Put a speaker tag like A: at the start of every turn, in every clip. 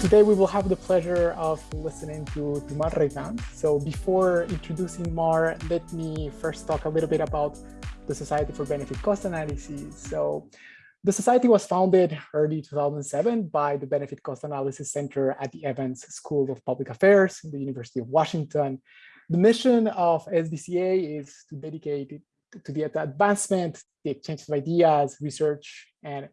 A: today we will have the pleasure of listening to, to Mar. So before introducing Mar, let me first talk a little bit about the Society for Benefit Cost Analysis. So the society was founded early 2007 by the Benefit Cost Analysis Center at the Evans School of Public Affairs in the University of Washington. The mission of SBCA is to dedicate to the advancement, the exchange of ideas, research, and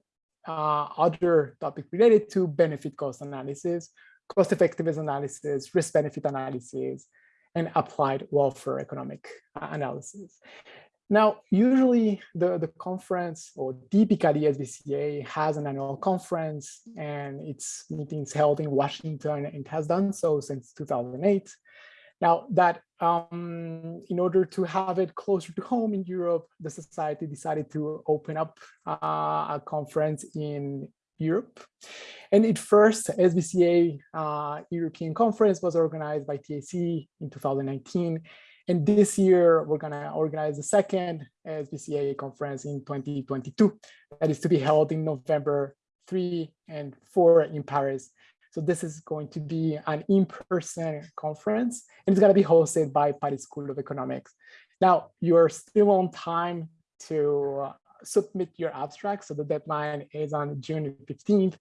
A: uh, other topics related to benefit cost analysis, cost effectiveness analysis, risk benefit analysis, and applied welfare economic uh, analysis. Now, usually the, the conference or typically SBCA has an annual conference and its meetings held in Washington and has done so since 2008. Now that um, in order to have it closer to home in Europe, the society decided to open up uh, a conference in Europe. And it first SBCA uh, European conference was organized by TSE in 2019. And this year, we're going to organize the second SBCA conference in 2022 that is to be held in November 3 and 4 in Paris. So this is going to be an in-person conference and it's going to be hosted by Paris School of Economics. Now, you're still on time to submit your abstract. So the deadline is on June 15th.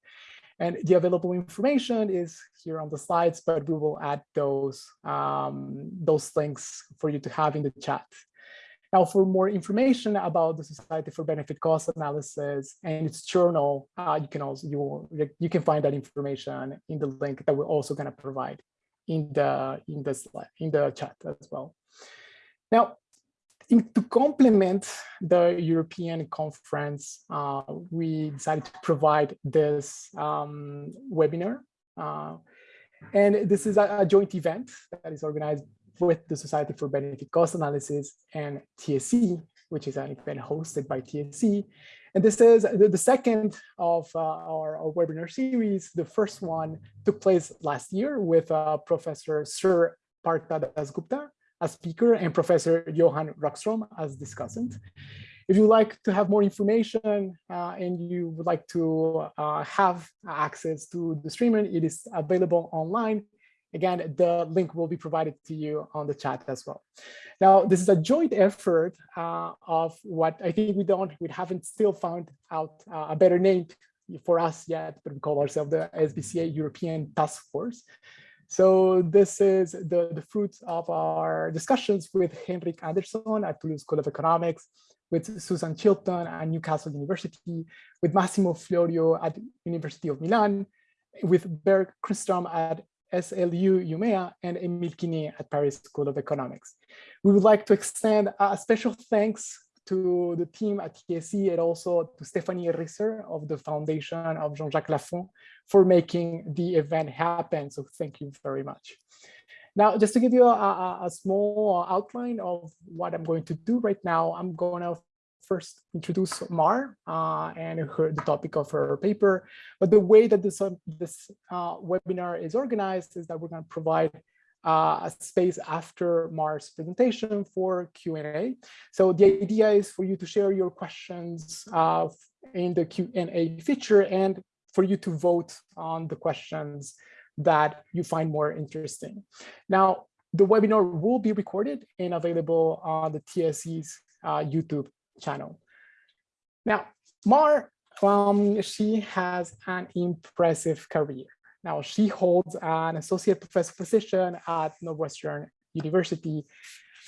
A: And the available information is here on the slides, but we will add those, um, those links for you to have in the chat. Now, for more information about the Society for Benefit Cost Analysis and its journal, uh, you can also you you can find that information in the link that we're also going to provide in the in the slide in the chat as well. Now, in, to complement the European conference, uh, we decided to provide this um, webinar. Uh, and this is a, a, joint event that is organized with the Society for Benefit Cost Analysis and TSE, which is an event hosted by TSE. And this is the, the second of uh, our, our, webinar series. The first one took place last year with uh, Professor Sir Partha Dasgupta as speaker and Professor Johan Rockström as discussant. If you'd like to have more information uh, and you would like to uh, have access to the streaming, it is available online Again, the link will be provided to you on the chat as well. Now, this is a joint effort uh, of what I think we don't, we haven't still found out uh, a better name for us yet, but we call ourselves the SBCA European Task Force. So this is the, the fruit of our discussions with Henrik Andersson at Toulouse School of Economics, with Susan Chilton at Newcastle University, with Massimo Florio at University of Milan, with Bengt Kristrom at SLU Umea, and Emile Quinet at Paris School of Economics. We would like to extend a special thanks to the team at TSE and also to Stephanie Risser of the Foundation of Jean-Jacques Laffont for making the event happen. So thank you very much. Now, just to give you a, a, small outline of what I'm going to do right now, I'm going to first introduce Mar uh, and her, the topic of her paper. But the way that this, uh, this uh, webinar is organized is that we're going to provide uh, a space after Mar's presentation for Q&A. So the idea is for you to share your questions uh, in the Q&A feature and for you to vote on the questions that you find more interesting. Now, the webinar will be recorded and available on the TSE's uh, YouTube channel. Now, Mar, um, she has an impressive career. Now, she holds an associate professor position at Northwestern University.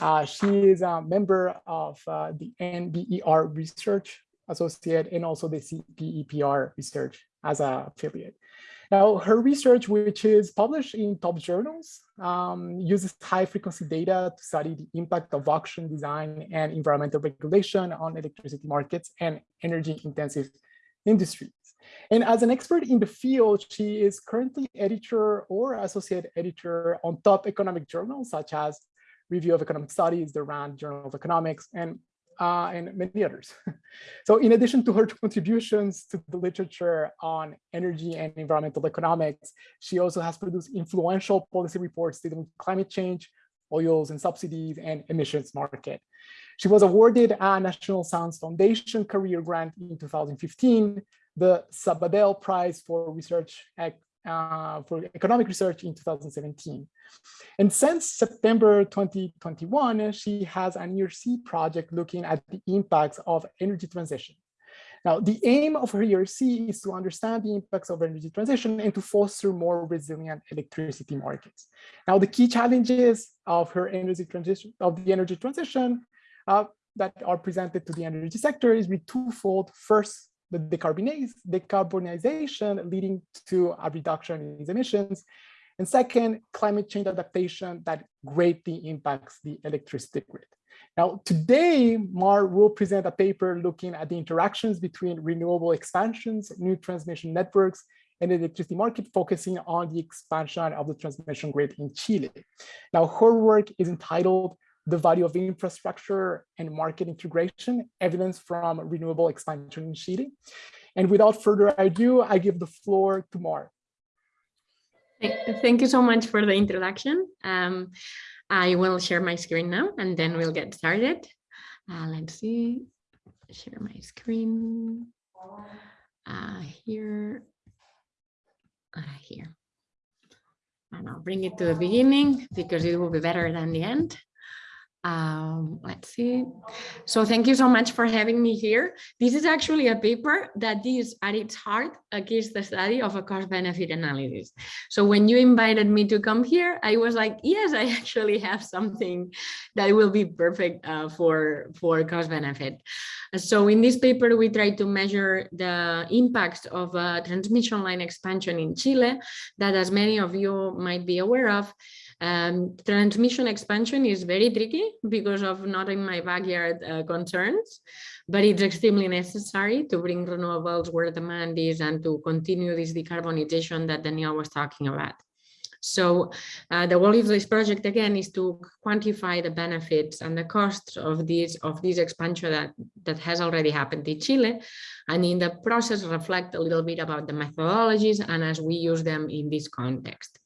A: Uh, she is a member of uh, the NBER Research Associate and also the CPEPR Research as a affiliate. Now, her research, which is published in top journals, um, uses high frequency data to study the impact of auction design and environmental regulation on electricity markets and energy intensive industries. And as an expert in the field, she is currently editor or associate editor on top economic journals such as Review of Economic Studies, the RAND Journal of Economics, and uh, and many others. so in addition to her contributions to the literature on energy and environmental economics, she also has produced influential policy reports dealing with climate change, oils and subsidies, and emissions market. She was awarded a National Science Foundation Career Grant in 2015, the Sabadell Prize for Research uh, for economic research in 2017. And since September 2021, she has an ERC project looking at the impacts of energy transition. Now, the aim of her ERC is to understand the impacts of energy transition and to foster more resilient electricity markets. Now, the key challenges of her energy transition, of the energy transition uh, that are presented to the energy sector is be twofold. First, the decarbonization leading to a reduction in its emissions. And second, climate change adaptation that greatly impacts the electricity grid. Now, today, Mar will present a paper looking at the interactions between renewable expansions, new transmission networks, and the electricity market, focusing on the expansion of the transmission grid in Chile. Now, her work is entitled The Value of Infrastructure and Market Integration, Evidence from Renewable Expansion in Chile. And without further ado, I give the floor to Mar.
B: Thank you so much for the introduction. Um, I will share my screen now and then we'll get started. Uh, let's see, share my screen uh, here, uh, here. And I'll bring it to the beginning because it will be better than the end. Um, let's see. So thank you so much for having me here. This is actually a paper that is at its heart a case study of a cost benefit analysis. So when you invited me to come here, I was like, yes, I actually have something that will be perfect uh, for, for cost benefit. So in this paper, we try to measure the impacts of transmission line expansion in Chile that as many of you might be aware of, um, transmission expansion is very tricky because of not in my backyard uh, concerns, but it's extremely necessary to bring renewables where demand is and to continue this decarbonization that Daniel was talking about. So uh, the goal of this project again is to quantify the benefits and the costs of this of this expansion that that has already happened in Chile, and in the process reflect a little bit about the methodologies and as we use them in this context.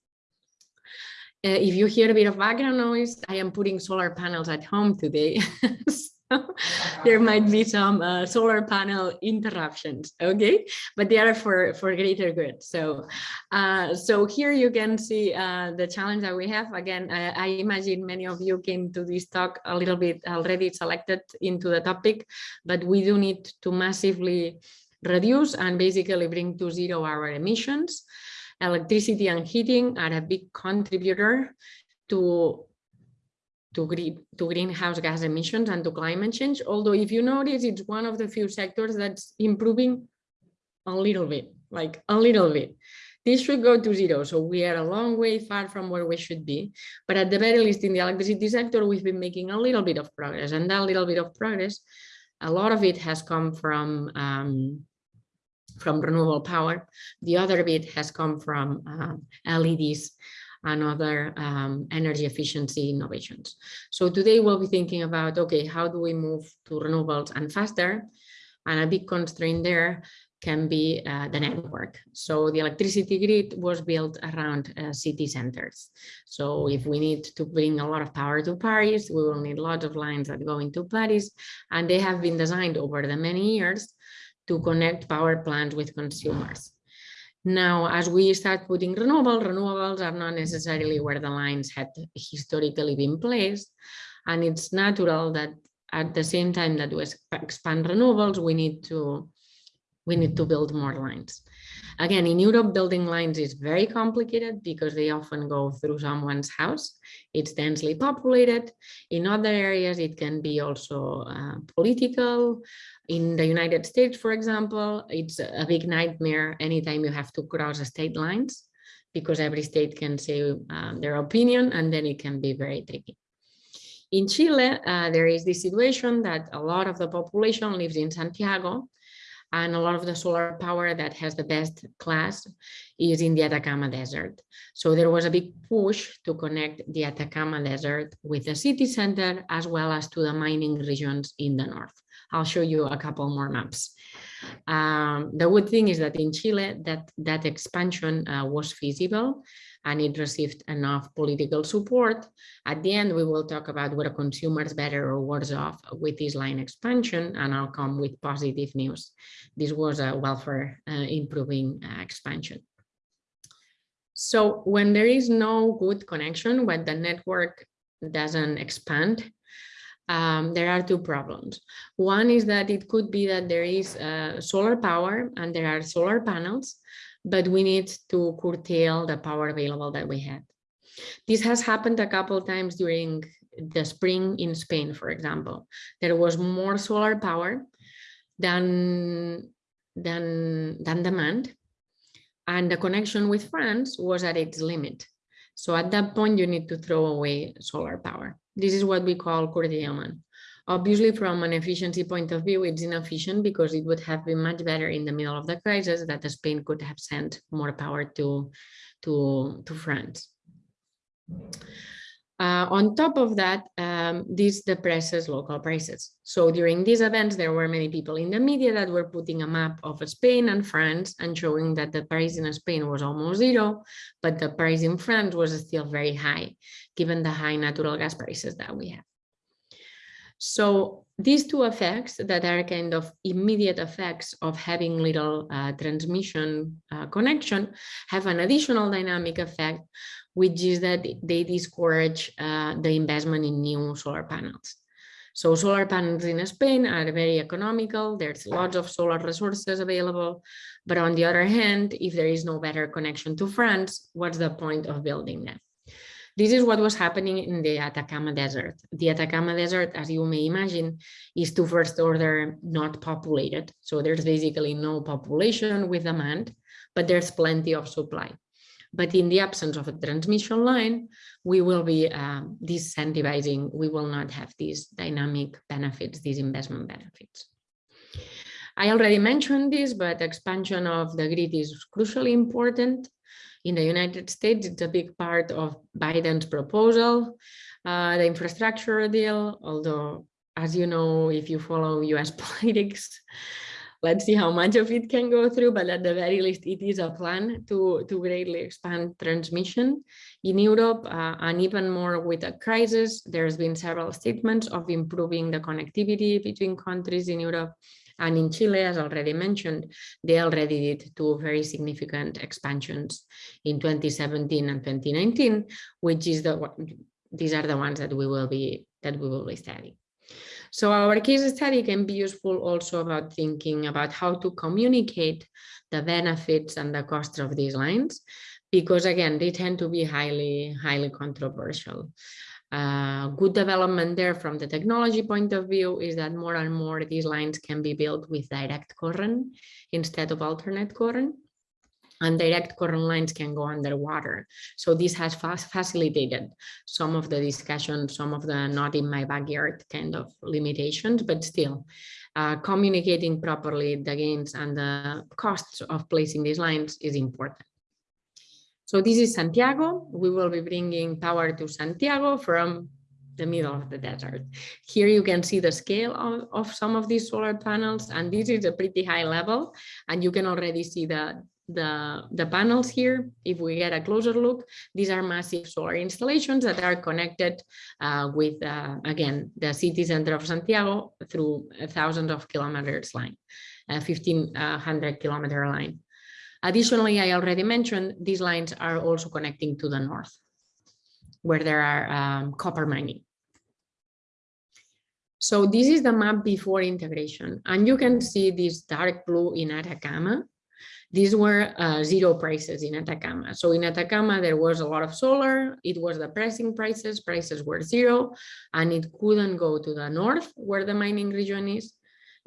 B: Uh, if you hear a bit of background noise, I am putting solar panels at home today. so there might be some uh, solar panel interruptions, okay? But they are for, for greater good. So, uh, so here you can see uh, the challenge that we have. Again, I, I, imagine many of you came to this talk a little bit already selected into the topic, but we do need to massively reduce and basically bring to zero our emissions electricity and heating are a big contributor to to, green, to greenhouse gas emissions and to climate change. Although if you notice, it's one of the few sectors that's improving a little bit, like a little bit. This should go to zero. So we are a long way far from where we should be. But at the very least in the electricity sector, we've been making a little bit of progress and that little bit of progress, a lot of it has come from um, from renewable power. The other bit has come from uh, LEDs and other um, energy efficiency innovations. So today we'll be thinking about, okay, how do we move to renewables and faster? And a big constraint there can be uh, the network. So the electricity grid was built around uh, city centers. So if we need to bring a lot of power to Paris, we will need lots of lines that go into Paris. And they have been designed over the many years to connect power plants with consumers. Now, as we start putting renewable, renewables are not necessarily where the lines had historically been placed. And it's natural that at the same time that we expand renewables, we need to we need to build more lines. Again, in Europe, building lines is very complicated because they often go through someone's house. It's densely populated. In other areas, it can be also uh, political. In the United States, for example, it's a big nightmare anytime you have to cross state lines because every state can say um, their opinion and then it can be very tricky. In Chile, uh, there is this situation that a lot of the population lives in Santiago and a lot of the solar power that has the best class is in the Atacama Desert. So there was a big push to connect the Atacama Desert with the city center as well as to the mining regions in the north. I'll show you a couple more maps. Um, the good thing is that in Chile, that, that expansion uh, was feasible and it received enough political support. At the end, we will talk about whether consumers better or worse off with this line expansion, and I'll come with positive news. This was a welfare uh, improving uh, expansion. So when there is no good connection, when the network doesn't expand, um, there are two problems. One is that it could be that there is uh, solar power and there are solar panels, but we need to curtail the power available that we had. This has happened a couple of times during the spring in Spain, for example. There was more solar power than, than, than demand, and the connection with France was at its limit. So at that point, you need to throw away solar power. This is what we call curtailment. Obviously, from an efficiency point of view, it's inefficient because it would have been much better in the middle of the crisis that Spain could have sent more power to, to, to France. Uh, on top of that, um, this depresses local prices. So during these events, there were many people in the media that were putting a map of Spain and France and showing that the price in Spain was almost zero, but the price in France was still very high, given the high natural gas prices that we have. So these two effects that are kind of immediate effects of having little uh, transmission uh, connection have an additional dynamic effect which is that they discourage uh, the investment in new solar panels. So solar panels in Spain are very economical. There's lots of solar resources available. But on the other hand, if there is no better connection to France, what's the point of building them? This is what was happening in the Atacama Desert. The Atacama Desert, as you may imagine, is to first order not populated. So there's basically no population with demand, but there's plenty of supply. But in the absence of a transmission line, we will be uh, disincentivizing, we will not have these dynamic benefits, these investment benefits. I already mentioned this, but expansion of the grid is crucially important. In the United States, it's a big part of Biden's proposal, uh, the infrastructure deal, although, as you know, if you follow US politics, let's see how much of it can go through, but at the very least, it is a plan to, to greatly expand transmission in Europe uh, and even more with a crisis. There's been several statements of improving the connectivity between countries in Europe and in Chile, as already mentioned, they already did two very significant expansions in 2017 and 2019, which is the these are the ones that we will be that we will be studying. So our case study can be useful also about thinking about how to communicate the benefits and the costs of these lines, because again, they tend to be highly, highly controversial. Uh, good development there from the technology point of view is that more and more these lines can be built with direct current instead of alternate current and direct current lines can go underwater. So this has facilitated some of the discussion, some of the not in my backyard kind of limitations, but still uh, communicating properly the gains and the costs of placing these lines is important. So this is Santiago. We will be bringing power to Santiago from the middle of the desert. Here you can see the scale of, of some of these solar panels, and this is a pretty high level, and you can already see the, the, the panels here, if we get a closer look, these are massive solar installations that are connected uh, with, uh, again, the city center of Santiago through thousands of kilometers line, a 1500 kilometer line. Additionally, I already mentioned these lines are also connecting to the north, where there are um, copper mining. So this is the map before integration, and you can see this dark blue in Atacama these were uh, zero prices in Atacama. So in Atacama, there was a lot of solar. It was the pricing prices. Prices were zero, and it couldn't go to the north where the mining region is.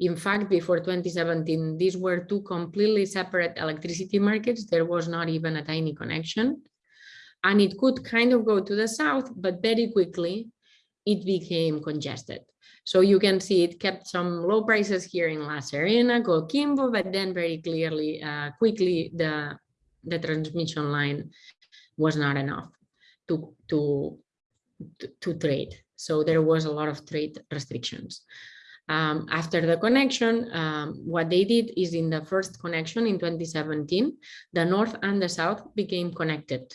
B: In fact, before 2017, these were two completely separate electricity markets. There was not even a tiny connection. And it could kind of go to the south, but very quickly it became congested. So you can see it kept some low prices here in La Serena, Coquimbo, but then very clearly, uh, quickly, the, the transmission line was not enough to, to, to, to trade. So there was a lot of trade restrictions. Um, after the connection, um, what they did is in the first connection in 2017, the north and the south became connected.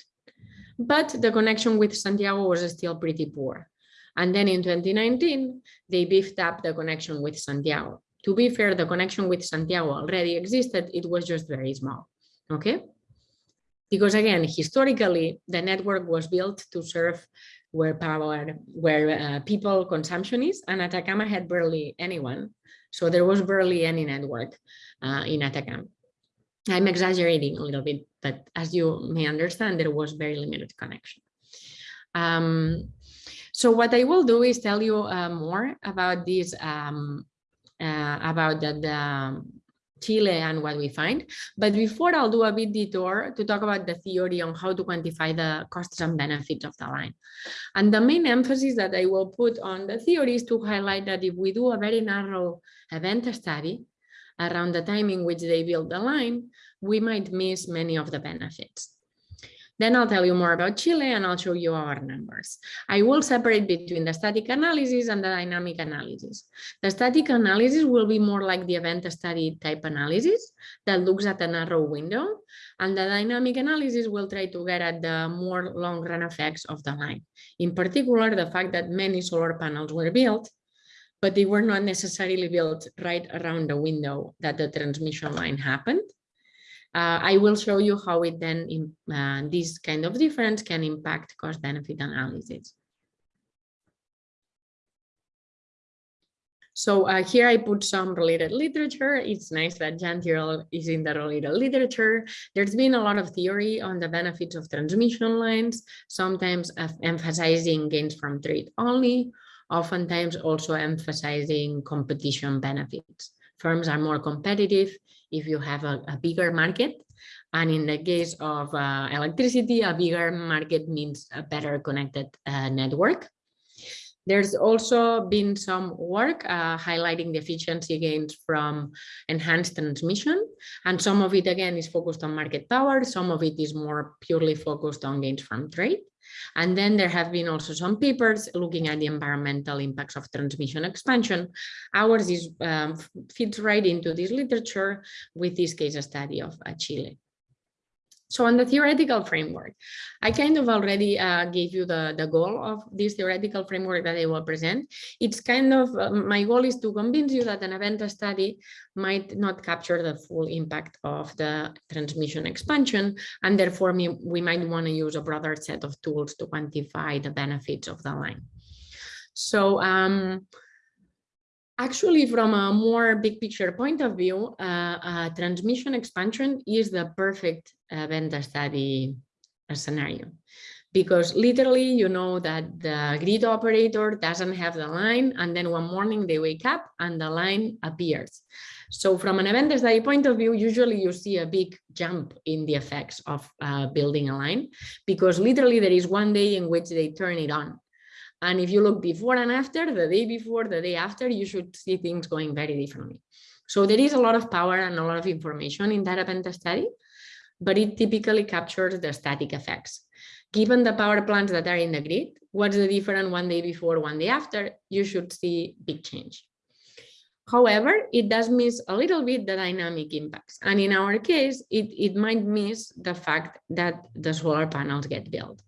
B: But the connection with Santiago was still pretty poor. And then in 2019, they beefed up the connection with Santiago. To be fair, the connection with Santiago already existed. It was just very small. Okay. Because again, historically, the network was built to serve where power, where uh, people consumption is, and Atacama had barely anyone. So there was barely any network uh, in Atacama. I'm exaggerating a little bit, but as you may understand, there was very limited connection. Um, so what I will do is tell you uh, more about this, um, uh, about the, the Chile and what we find. But before I'll do a bit detour to talk about the theory on how to quantify the costs and benefits of the line. And the main emphasis that I will put on the theory is to highlight that if we do a very narrow event study around the time in which they build the line, we might miss many of the benefits. Then I'll tell you more about Chile and I'll show you our numbers. I will separate between the static analysis and the dynamic analysis. The static analysis will be more like the event study type analysis that looks at a narrow window. And the dynamic analysis will try to get at the more long run effects of the line. In particular, the fact that many solar panels were built, but they were not necessarily built right around the window that the transmission line happened uh, I will show you how it then, in, uh, this kind of difference can impact cost benefit analysis. So uh, here I put some related literature. It's nice that Tirole is in the related literature. There's been a lot of theory on the benefits of transmission lines, sometimes emphasizing gains from trade only, oftentimes also emphasizing competition benefits. Firms are more competitive if you have a, a bigger market. And in the case of uh, electricity, a bigger market means a better connected uh, network. There's also been some work uh, highlighting the efficiency gains from enhanced transmission. And some of it, again, is focused on market power. Some of it is more purely focused on gains from trade. And then there have been also some papers looking at the environmental impacts of transmission expansion. Ours is um, fits right into this literature with this case study of uh, Chile. So on the theoretical framework, I kind of already uh, gave you the, the goal of this theoretical framework that I will present. It's kind of, uh, my goal is to convince you that an event study might not capture the full impact of the transmission expansion, and therefore me, we might want to use a broader set of tools to quantify the benefits of the line. So um, Actually, from a more big picture point of view, uh, uh, transmission expansion is the perfect event study scenario because literally you know that the grid operator doesn't have the line and then one morning they wake up and the line appears. So from an event study point of view, usually you see a big jump in the effects of uh, building a line because literally there is one day in which they turn it on and if you look before and after, the day before, the day after, you should see things going very differently. So there is a lot of power and a lot of information in that event study, but it typically captures the static effects. Given the power plants that are in the grid, what's the difference one day before, one day after, you should see big change. However, it does miss a little bit the dynamic impacts. And in our case, it, it might miss the fact that the solar panels get built.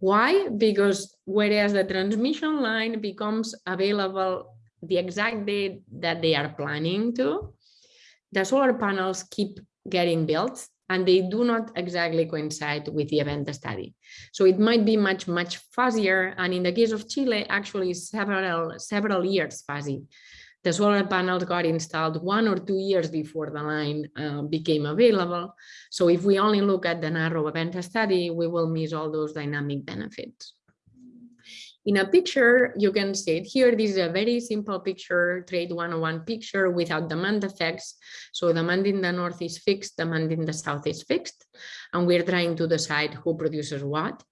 B: Why? Because whereas the transmission line becomes available the exact date that they are planning to, the solar panels keep getting built and they do not exactly coincide with the event study. So it might be much, much fuzzier. And in the case of Chile, actually several, several years fuzzy the solar panels got installed one or two years before the line uh, became available. So if we only look at the narrow event study, we will miss all those dynamic benefits. In a picture, you can see it here. This is a very simple picture, trade 101 picture without demand effects. So demand in the north is fixed, demand in the south is fixed. And we're trying to decide who produces what.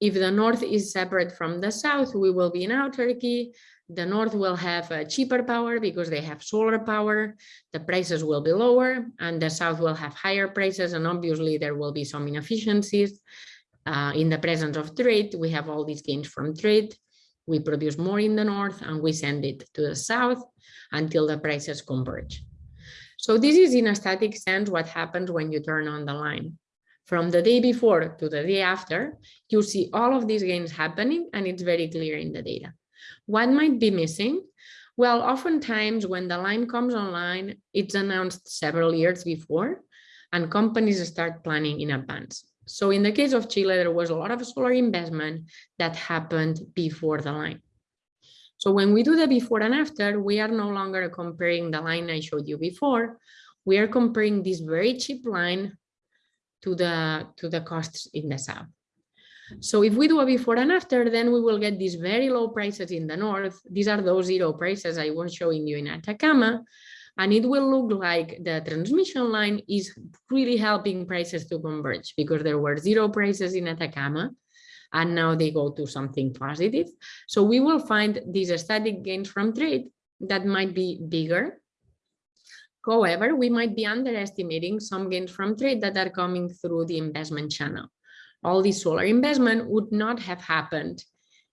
B: If the north is separate from the south, we will be in autarky. The north will have cheaper power because they have solar power. The prices will be lower and the south will have higher prices. And obviously there will be some inefficiencies. Uh, in the presence of trade, we have all these gains from trade. We produce more in the north and we send it to the south until the prices converge. So this is in a static sense what happens when you turn on the line. From the day before to the day after, you see all of these gains happening and it's very clear in the data. What might be missing? Well, oftentimes when the line comes online, it's announced several years before, and companies start planning in advance. So in the case of Chile, there was a lot of solar investment that happened before the line. So when we do the before and after, we are no longer comparing the line I showed you before. We are comparing this very cheap line to the, to the costs in the south. So if we do a before and after, then we will get these very low prices in the north. These are those zero prices I was showing you in Atacama. And it will look like the transmission line is really helping prices to converge because there were zero prices in Atacama and now they go to something positive. So we will find these static gains from trade that might be bigger. However, we might be underestimating some gains from trade that are coming through the investment channel all this solar investment would not have happened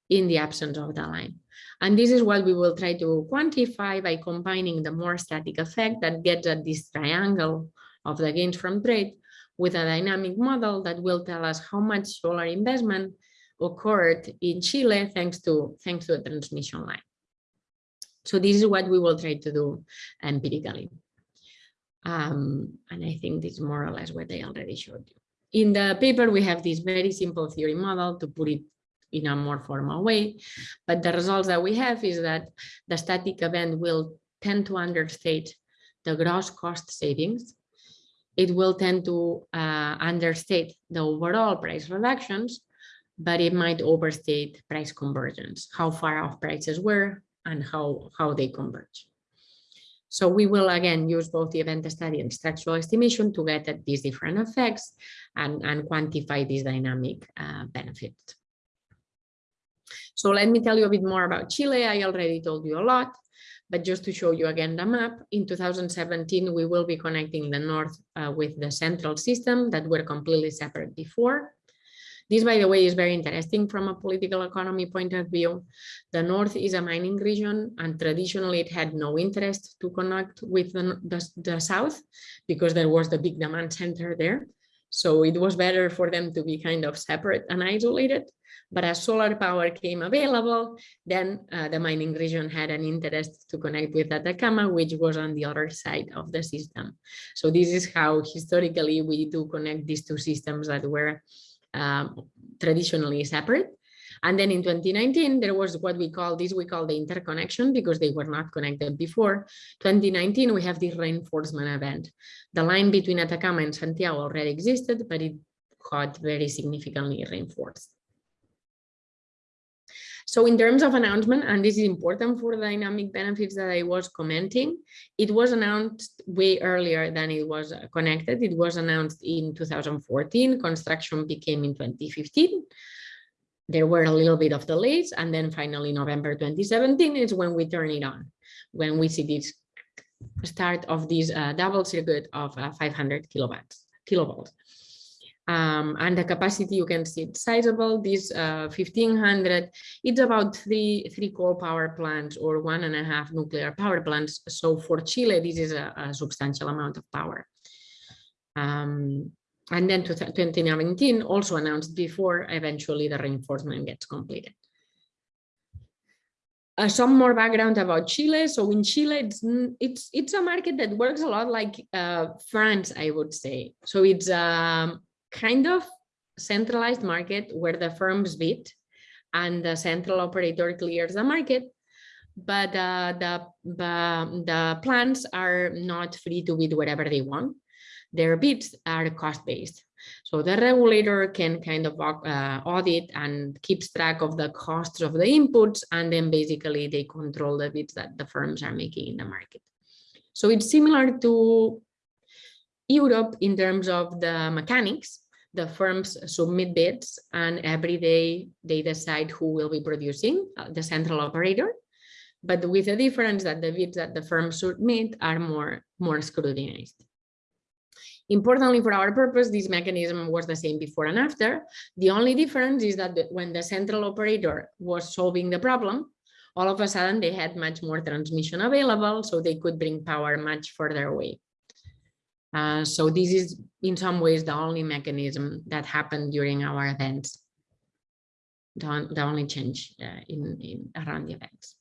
B: in the absence of the line. And this is what we will try to quantify by combining the more static effect that gets at this triangle of the gains from trade with a dynamic model that will tell us how much solar investment occurred in Chile thanks to thanks to a transmission line. So this is what we will try to do empirically. Um, and I think this is more or less what I already showed you. In the paper, we have this very simple theory model to put it in a more formal way. But the results that we have is that the static event will tend to understate the gross cost savings. It will tend to uh, understate the overall price reductions, but it might overstate price convergence, how far off prices were and how, how they converge. So we will again use both the event study and structural estimation to get at these different effects and, and quantify these dynamic uh, benefits. So let me tell you a bit more about Chile. I already told you a lot, but just to show you again the map, in 2017, we will be connecting the north uh, with the central system that were completely separate before. This, by the way, is very interesting from a political economy point of view. The North is a mining region and traditionally it had no interest to connect with the, the, the South because there was the big demand center there. So it was better for them to be kind of separate and isolated. But as solar power came available, then uh, the mining region had an interest to connect with Atacama, which was on the other side of the system. So this is how historically we do connect these two systems that were um, traditionally separate. And then in 2019, there was what we call this, we call the interconnection because they were not connected before. 2019, we have this reinforcement event. The line between Atacama and Santiago already existed, but it got very significantly reinforced. So in terms of announcement, and this is important for the dynamic benefits that I was commenting, it was announced way earlier than it was connected. It was announced in 2014, construction became in 2015. There were a little bit of delays, and then finally November 2017 is when we turn it on, when we see this start of this uh, double circuit of uh, 500 kilowatts, kilovolts. Um, and the capacity you can see it's sizable this uh, 1500 it's about three three coal power plants or one and a half nuclear power plants so for chile this is a, a substantial amount of power um, and then 2019 also announced before eventually the reinforcement gets completed uh, some more background about Chile. So in Chile, it's it's it's a market that works a lot like uh, France, I would say. So it's um, kind of centralized market where the firms bid and the central operator clears the market but uh, the, the, the are not free to bid whatever they want. Their bids are cost-based. So the regulator can kind of uh, audit and keeps track of the costs of the inputs, and then basically they control the bids that the firms are making in the market. So it's similar to Europe in terms of the mechanics, the firms submit bids and every day they decide who will be producing uh, the central operator. But with the difference that the bids that the firms submit are more more scrutinized. Importantly for our purpose this mechanism was the same before and after. The only difference is that the, when the central operator was solving the problem all of a sudden they had much more transmission available so they could bring power much further away uh, so this is in some ways the only mechanism that happened during our events, the, the only change uh, in, in around the events.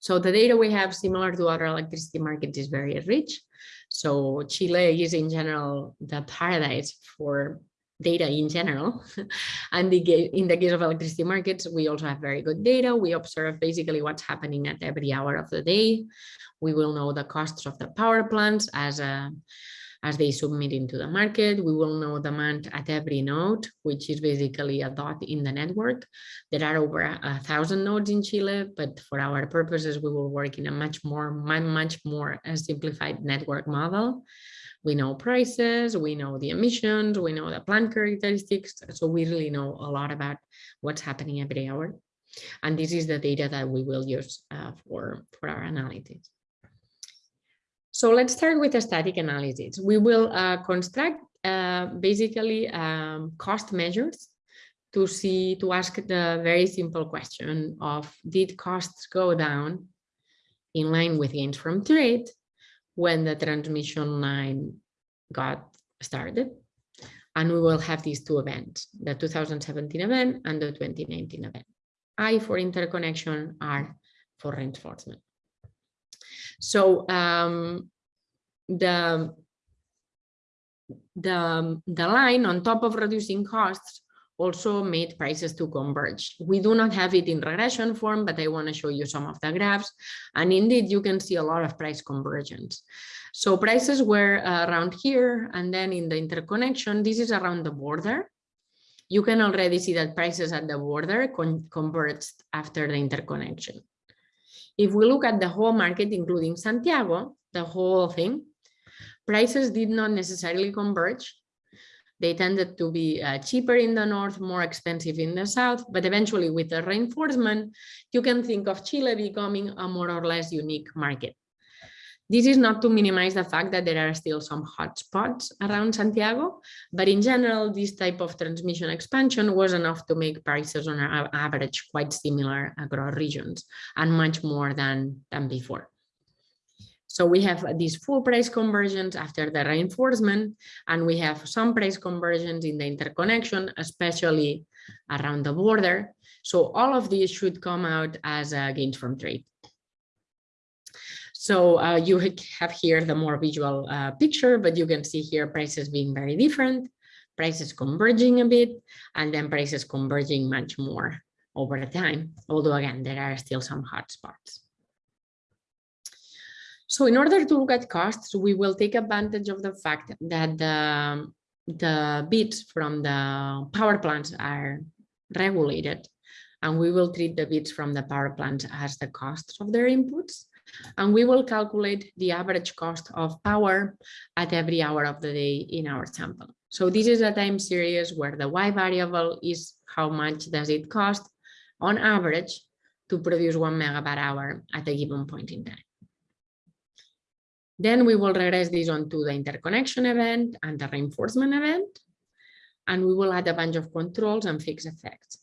B: So the data we have similar to other electricity markets is very rich. So Chile is in general the paradise for data in general. and the, in the case of electricity markets, we also have very good data. We observe basically what's happening at every hour of the day. We will know the costs of the power plants as a as they submit into the market. We will know demand at every node, which is basically a dot in the network. There are over a thousand nodes in Chile, but for our purposes, we will work in a much more, much more simplified network model. We know prices, we know the emissions, we know the plant characteristics. So we really know a lot about what's happening every hour. And this is the data that we will use uh, for, for our analysis. So let's start with a static analysis. We will uh, construct uh, basically um, cost measures to see, to ask the very simple question of did costs go down in line with gains from trade when the transmission line got started. And we will have these two events, the 2017 event and the 2019 event. I for interconnection, R for reinforcement. So um, the, the, the line on top of reducing costs also made prices to converge. We do not have it in regression form, but I want to show you some of the graphs. And indeed, you can see a lot of price convergence. So prices were uh, around here, and then in the interconnection, this is around the border. You can already see that prices at the border con converged after the interconnection. If we look at the whole market, including Santiago, the whole thing, prices did not necessarily converge. They tended to be uh, cheaper in the north, more expensive in the south, but eventually with the reinforcement, you can think of Chile becoming a more or less unique market. This is not to minimize the fact that there are still some hotspots around Santiago, but in general, this type of transmission expansion was enough to make prices on average quite similar across regions and much more than, than before. So we have these full price conversions after the reinforcement, and we have some price conversions in the interconnection, especially around the border. So all of these should come out as uh, gains from trade. So uh, you have here the more visual uh, picture, but you can see here prices being very different, prices converging a bit, and then prices converging much more over time. Although again, there are still some hotspots. So in order to look at costs, we will take advantage of the fact that the, the bids from the power plants are regulated and we will treat the bids from the power plants as the costs of their inputs and we will calculate the average cost of power at every hour of the day in our sample. So this is a time series where the y variable is how much does it cost on average to produce one megawatt hour at a given point in time. Then we will regress this onto the interconnection event and the reinforcement event. And we will add a bunch of controls and fixed effects.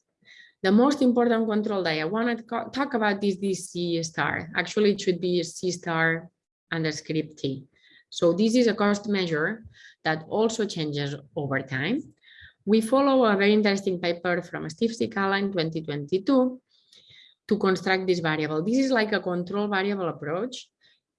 B: The most important control that I want to talk about is this C star. Actually, it should be C star under script T. So this is a cost measure that also changes over time. We follow a very interesting paper from Steve Cicala in 2022 to construct this variable. This is like a control variable approach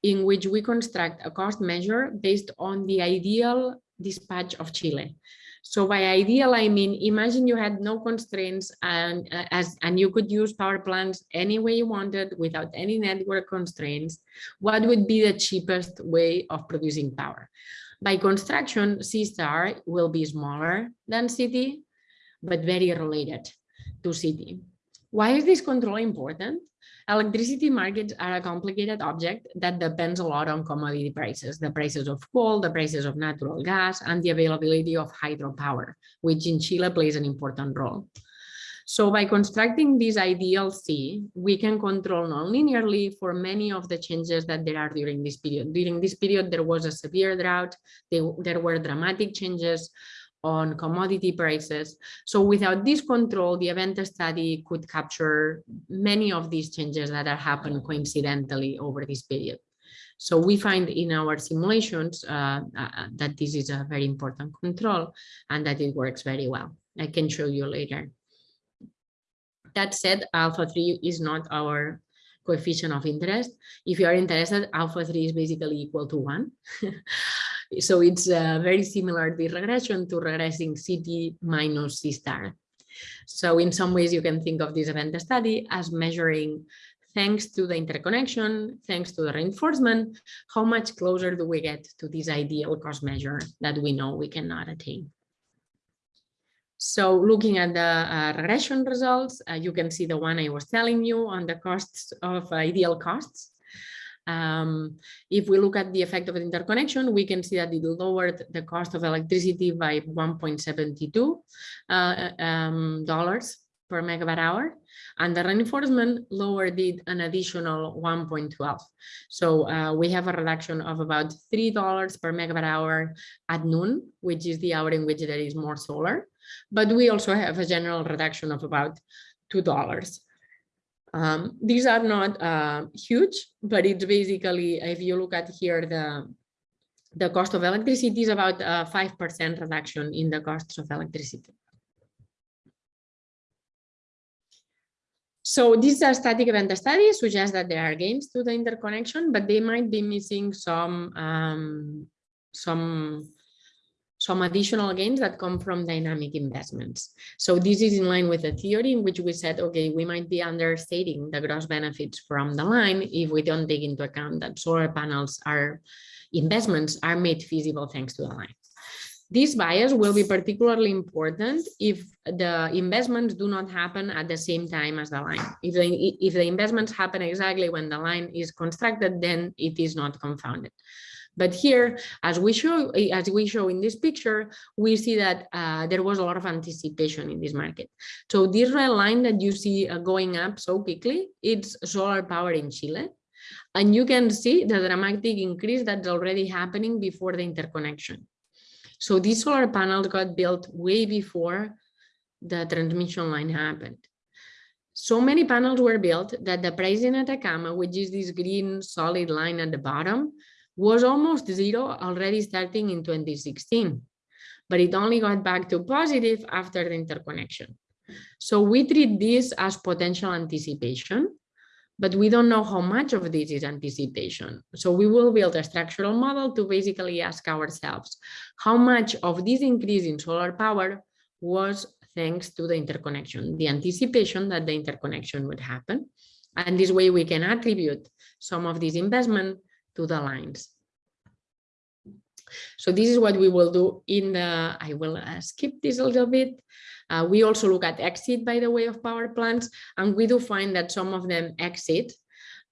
B: in which we construct a cost measure based on the ideal dispatch of Chile. So by ideal, I mean, imagine you had no constraints and uh, as and you could use power plants any way you wanted without any network constraints. What would be the cheapest way of producing power? By construction, C star will be smaller than CT, but very related to CT. Why is this control important? Electricity markets are a complicated object that depends a lot on commodity prices, the prices of coal, the prices of natural gas, and the availability of hydropower, which in Chile plays an important role. So by constructing this ideal C, we can control non-linearly for many of the changes that there are during this period. During this period, there was a severe drought, there were dramatic changes on commodity prices. So without this control, the event study could capture many of these changes that are happening coincidentally over this period. So we find in our simulations uh, uh, that this is a very important control and that it works very well. I can show you later. That said, alpha 3 is not our coefficient of interest. If you are interested, alpha 3 is basically equal to 1. so it's uh, very similar, the regression to regressing CT minus C star. So in some ways, you can think of this event study as measuring thanks to the interconnection, thanks to the reinforcement, how much closer do we get to this ideal cost measure that we know we cannot attain. So looking at the uh, regression results, uh, you can see the one I was telling you on the costs of uh, ideal costs. Um, if we look at the effect of the interconnection, we can see that it lowered the cost of electricity by 1.72 uh, um, dollars per megawatt hour, and the reinforcement lowered it an additional 1.12. So uh, we have a reduction of about $3 per megawatt hour at noon, which is the hour in which there is more solar. But we also have a general reduction of about $2. Um, these are not uh, huge, but it's basically, if you look at here, the, the cost of electricity is about a 5% reduction in the costs of electricity. So these are static event studies suggest that there are gains to the interconnection, but they might be missing some um, some some additional gains that come from dynamic investments. So this is in line with the theory in which we said, okay, we might be understating the gross benefits from the line if we don't take into account that solar panels are investments are made feasible thanks to the line. This bias will be particularly important if the investments do not happen at the same time as the line. If the, if the investments happen exactly when the line is constructed, then it is not confounded. But here, as we show, as we show in this picture, we see that uh, there was a lot of anticipation in this market. So this red line that you see uh, going up so quickly, it's solar power in Chile. And you can see the dramatic increase that's already happening before the interconnection. So these solar panels got built way before the transmission line happened. So many panels were built that the price in Atacama, which is this green solid line at the bottom, was almost zero already starting in 2016, but it only got back to positive after the interconnection. So we treat this as potential anticipation, but we don't know how much of this is anticipation. So we will build a structural model to basically ask ourselves how much of this increase in solar power was thanks to the interconnection, the anticipation that the interconnection would happen. And this way we can attribute some of this investment to the lines. So this is what we will do in the, I will uh, skip this a little bit. Uh, we also look at exit by the way of power plants, and we do find that some of them exit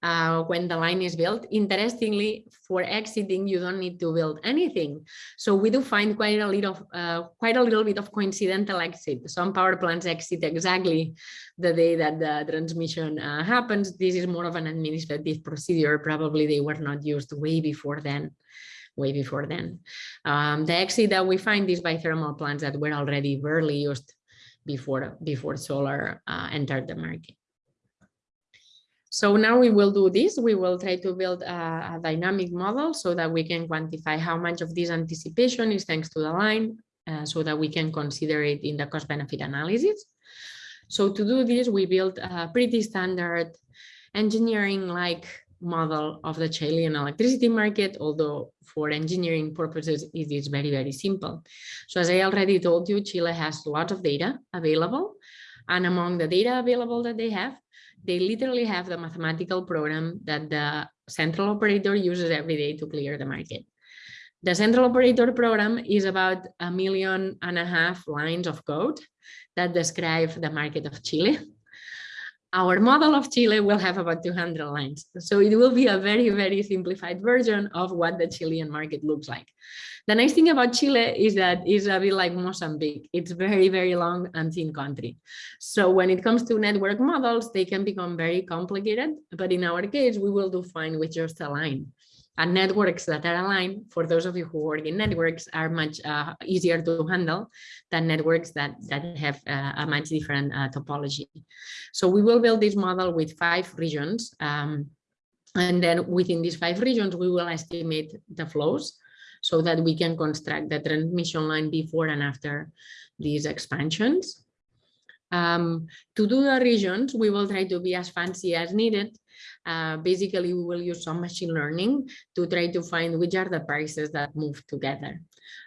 B: uh, when the line is built. Interestingly, for exiting, you don't need to build anything. So we do find quite a little, uh, quite a little bit of coincidental exit. Some power plants exit exactly the day that the transmission uh, happens. This is more of an administrative procedure. Probably they were not used way before then way before then. Um, the exit that we find is by thermal plants that were already barely used before, before solar uh, entered the market. So now we will do this. We will try to build a, a, dynamic model so that we can quantify how much of this anticipation is thanks to the line uh, so that we can consider it in the cost benefit analysis. So to do this, we built a pretty standard engineering like model of the Chilean electricity market, although for engineering purposes, it is very, very simple. So as I already told you, Chile has lots of data available. And among the data available that they have, they literally have the mathematical program that the central operator uses every day to clear the market. The central operator program is about a million and a half lines of code that describe the market of Chile. Our model of Chile will have about 200 lines. So it will be a very, very simplified version of what the Chilean market looks like. The nice thing about Chile is that it's a bit like Mozambique. It's very, very long and thin country. So when it comes to network models, they can become very complicated. But in our case, we will do fine with just a line. And networks that are aligned, for those of you who work in networks, are much uh, easier to handle than networks that, that have uh, a much different uh, topology. So we will build this model with five regions. Um, and then within these five regions, we will estimate the flows so that we can construct the transmission line before and after these expansions. Um, to do the regions, we will try to be as fancy as needed. Uh, basically we will use some machine learning to try to find which are the prices that move together.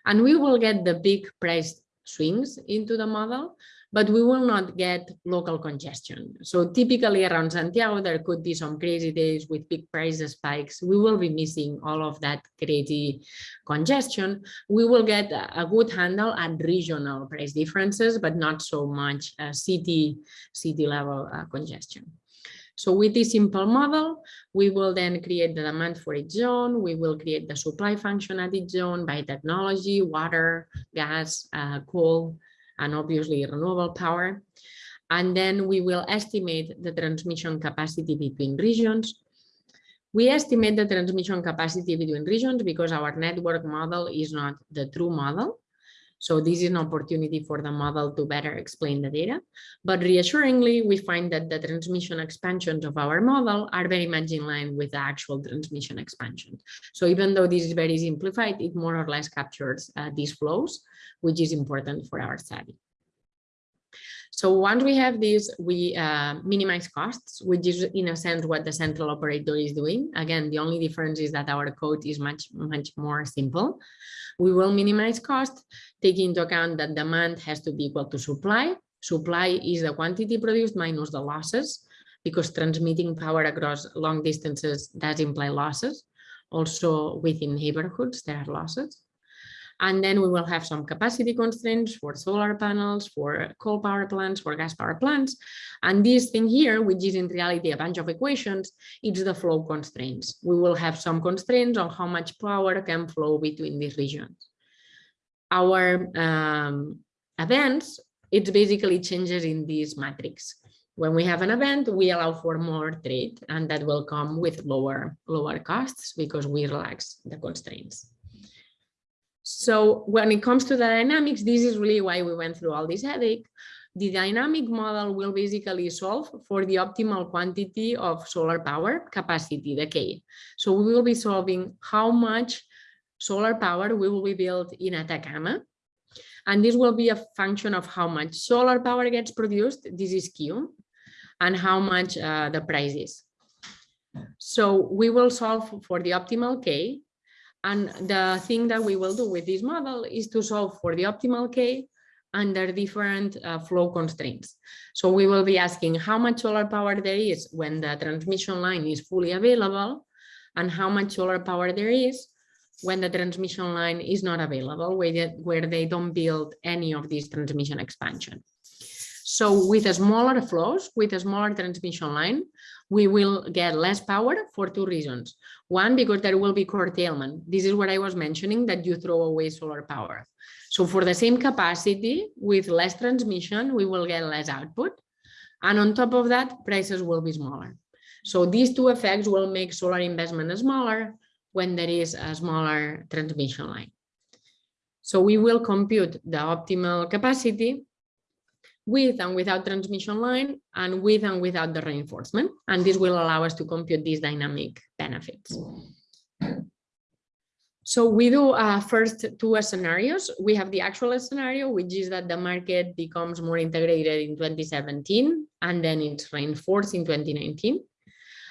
B: And we will get the big price swings into the model, but we will not get local congestion. So typically around Santiago, there could be some crazy days with big price spikes. We will be missing all of that crazy congestion. We will get a good handle at regional price differences, but not so much uh, city, city level uh, congestion. So with this simple model, we will then create the demand for each zone. We will create the supply function at each zone by technology, water, gas, uh, coal, and obviously renewable power. And then we will estimate the transmission capacity between regions. We estimate the transmission capacity between regions because our network model is not the true model. So this is an opportunity for the model to better explain the data. But reassuringly, we find that the transmission expansions of our model are very much in line with the actual transmission expansion. So even though this is very simplified, it more or less captures uh, these flows, which is important for our study. So once we have this, we uh, minimize costs, which is in a sense what the central operator is doing. Again, the only difference is that our code is much, much more simple. We will minimize cost, taking into account that demand has to be equal to supply. Supply is the quantity produced minus the losses, because transmitting power across long distances does imply losses. Also within neighborhoods, there are losses. And then we will have some capacity constraints for solar panels, for coal power plants, for gas power plants. And this thing here, which is in reality a bunch of equations, it's the flow constraints. We will have some constraints on how much power can flow between these regions. Our um, events, it's basically changes in this matrix. When we have an event, we allow for more trade and that will come with lower, lower costs because we relax the constraints. So when it comes to the dynamics, this is really why we went through all this headache. The dynamic model will basically solve for the optimal quantity of solar power capacity, the K. So we will be solving how much solar power we will be built in Atacama. And this will be a function of how much solar power gets produced, this is Q, and how much uh, the price is. So we will solve for the optimal K and the thing that we will do with this model is to solve for the optimal K under different uh, flow constraints. So we will be asking how much solar power there is when the transmission line is fully available and how much solar power there is when the transmission line is not available, where they, where they don't build any of these transmission expansion. So with smaller flows, with a smaller transmission line, we will get less power for two reasons. One, because there will be curtailment. This is what I was mentioning, that you throw away solar power. So for the same capacity, with less transmission, we will get less output. And on top of that, prices will be smaller. So these two effects will make solar investment smaller when there is a smaller transmission line. So we will compute the optimal capacity with and without transmission line and with and without the reinforcement. And this will allow us to compute these dynamic benefits. So we do uh, first two scenarios. We have the actual scenario, which is that the market becomes more integrated in 2017, and then it's reinforced in 2019.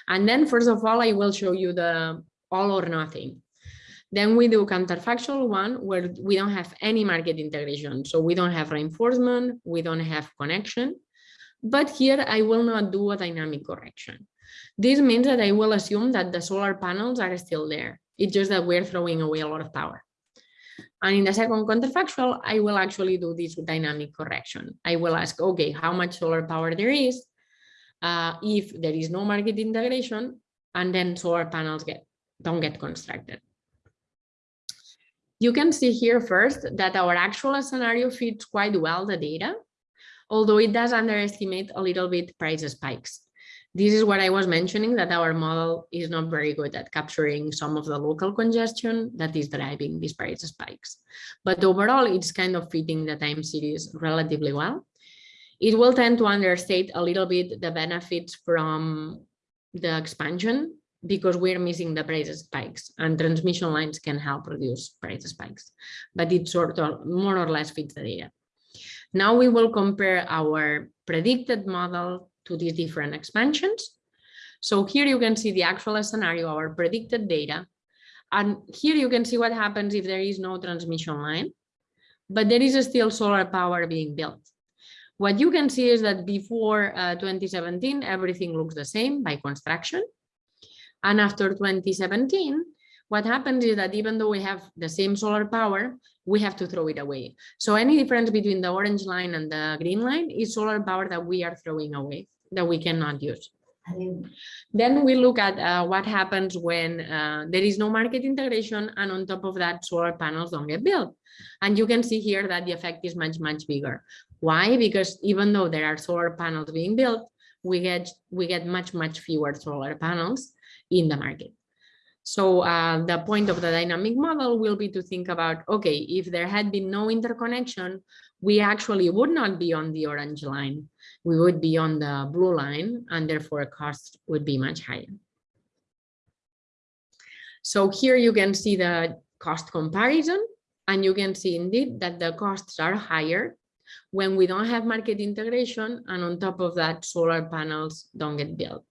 B: And then first of all, I will show you the all or nothing. Then we do counterfactual one where we don't have any market integration. So we don't have reinforcement, we don't have connection. But here I will not do a dynamic correction. This means that I will assume that the solar panels are still there. It's just that we're throwing away a lot of power. And in the second counterfactual, I will actually do this dynamic correction. I will ask, okay, how much solar power there is uh, if there is no market integration, and then solar panels get don't get constructed. You can see here first that our actual scenario fits quite well the data, although it does underestimate a little bit price spikes. This is what I was mentioning, that our model is not very good at capturing some of the local congestion that is driving these price spikes. But overall, it's kind of fitting the time series relatively well. It will tend to understate a little bit the benefits from the expansion because we're missing the price spikes and transmission lines can help reduce price spikes, but it sort of more or less fits the data. Now we will compare our predicted model to these different expansions. So here you can see the actual scenario, our predicted data. And here you can see what happens if there is no transmission line, but there is still solar power being built. What you can see is that before uh, 2017, everything looks the same by construction. And after 2017, what happens is that even though we have the same solar power, we have to throw it away. So any difference between the orange line and the green line is solar power that we are throwing away, that we cannot use. Then we look at uh, what happens when uh, there is no market integration and on top of that solar panels don't get built. And you can see here that the effect is much, much bigger. Why? Because even though there are solar panels being built, we get, we get much, much fewer solar panels in the market. So uh, the point of the dynamic model will be to think about, okay, if there had been no interconnection, we actually would not be on the orange line. We would be on the blue line and therefore cost would be much higher. So here you can see the cost comparison and you can see indeed that the costs are higher when we don't have market integration and on top of that solar panels don't get built.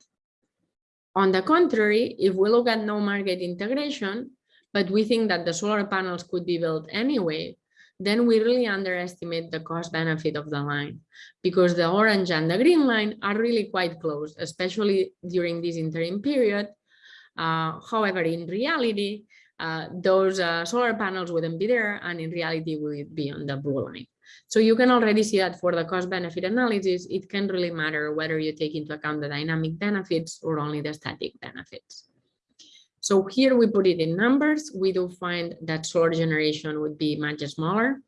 B: On the contrary, if we look at no market integration, but we think that the solar panels could be built anyway, then we really underestimate the cost benefit of the line because the orange and the green line are really quite close, especially during this interim period. Uh, however, in reality, uh, those uh, solar panels wouldn't be there and in reality would be on the blue line. So you can already see that for the cost benefit analysis, it can really matter whether you take into account the dynamic benefits or only the static benefits. So here we put it in numbers. We do find that solar generation would be much smaller.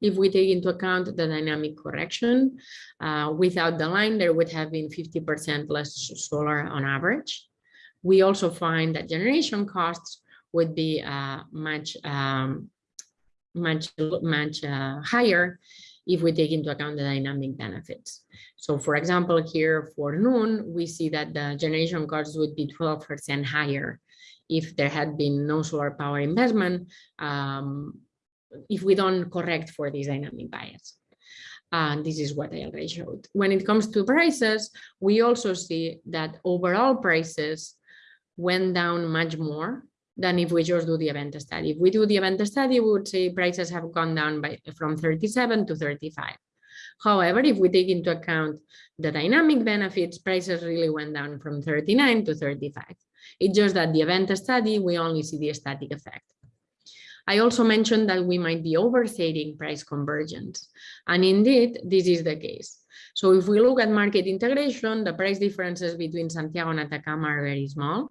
B: If we take into account the dynamic correction, uh, without the line, there would have been 50% less solar on average. We also find that generation costs would be uh, much um, much, much uh, higher if we take into account the dynamic benefits. So for example, here for noon, we see that the generation costs would be 12% higher if there had been no solar power investment, um, if we don't correct for this dynamic bias. And this is what I already showed. When it comes to prices, we also see that overall prices went down much more than if we just do the event study. If we do the event study, we would say prices have gone down by from 37 to 35. However, if we take into account the dynamic benefits, prices really went down from 39 to 35. It's just that the event study, we only see the static effect. I also mentioned that we might be overstating price convergence. And indeed, this is the case. So if we look at market integration, the price differences between Santiago and Atacama are very small.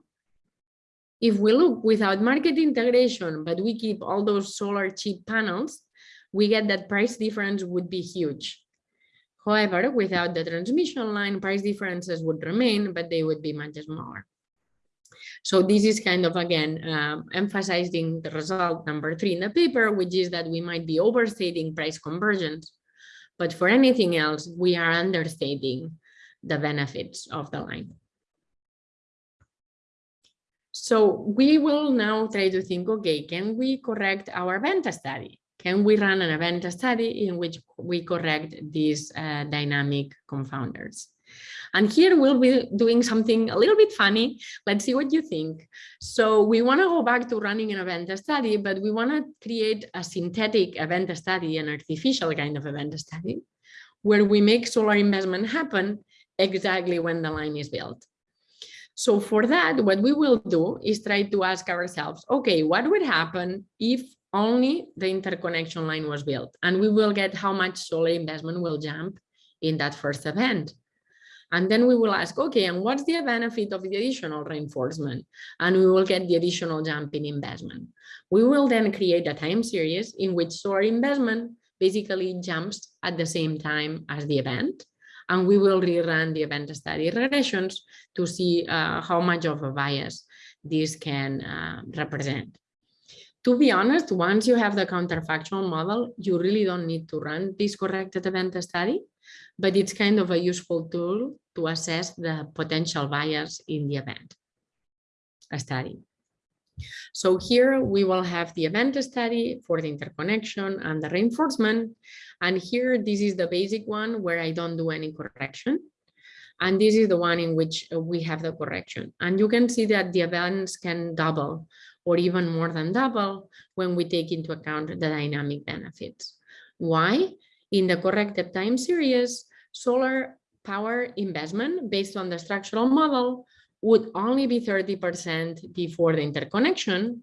B: If we look without market integration, but we keep all those solar cheap panels, we get that price difference would be huge. However, without the transmission line, price differences would remain, but they would be much smaller. So this is kind of, again, um, emphasizing the result number three in the paper, which is that we might be overstating price convergence. But for anything else, we are understating the benefits of the line. So we will now try to think, okay, can we correct our event study? Can we run an event study in which we correct these uh, dynamic confounders? And here we'll be doing something a little bit funny. Let's see what you think. So we want to go back to running an event study, but we want to create a synthetic event study, an artificial kind of event study, where we make solar investment happen exactly when the line is built. So for that, what we will do is try to ask ourselves, okay, what would happen if only the interconnection line was built? And we will get how much solar investment will jump in that first event. And then we will ask, okay, and what's the benefit of the additional reinforcement? And we will get the additional jump in investment. We will then create a time series in which solar investment basically jumps at the same time as the event and we will rerun the event study regressions to see uh, how much of a bias this can uh, represent. To be honest, once you have the counterfactual model, you really don't need to run this corrected event study, but it's kind of a useful tool to assess the potential bias in the event study. So here we will have the event study for the interconnection and the reinforcement. And here, this is the basic one where I don't do any correction. And this is the one in which uh, we have the correction. And you can see that the events can double or even more than double when we take into account the dynamic benefits. Why? In the corrected time series, solar power investment based on the structural model would only be 30% before the interconnection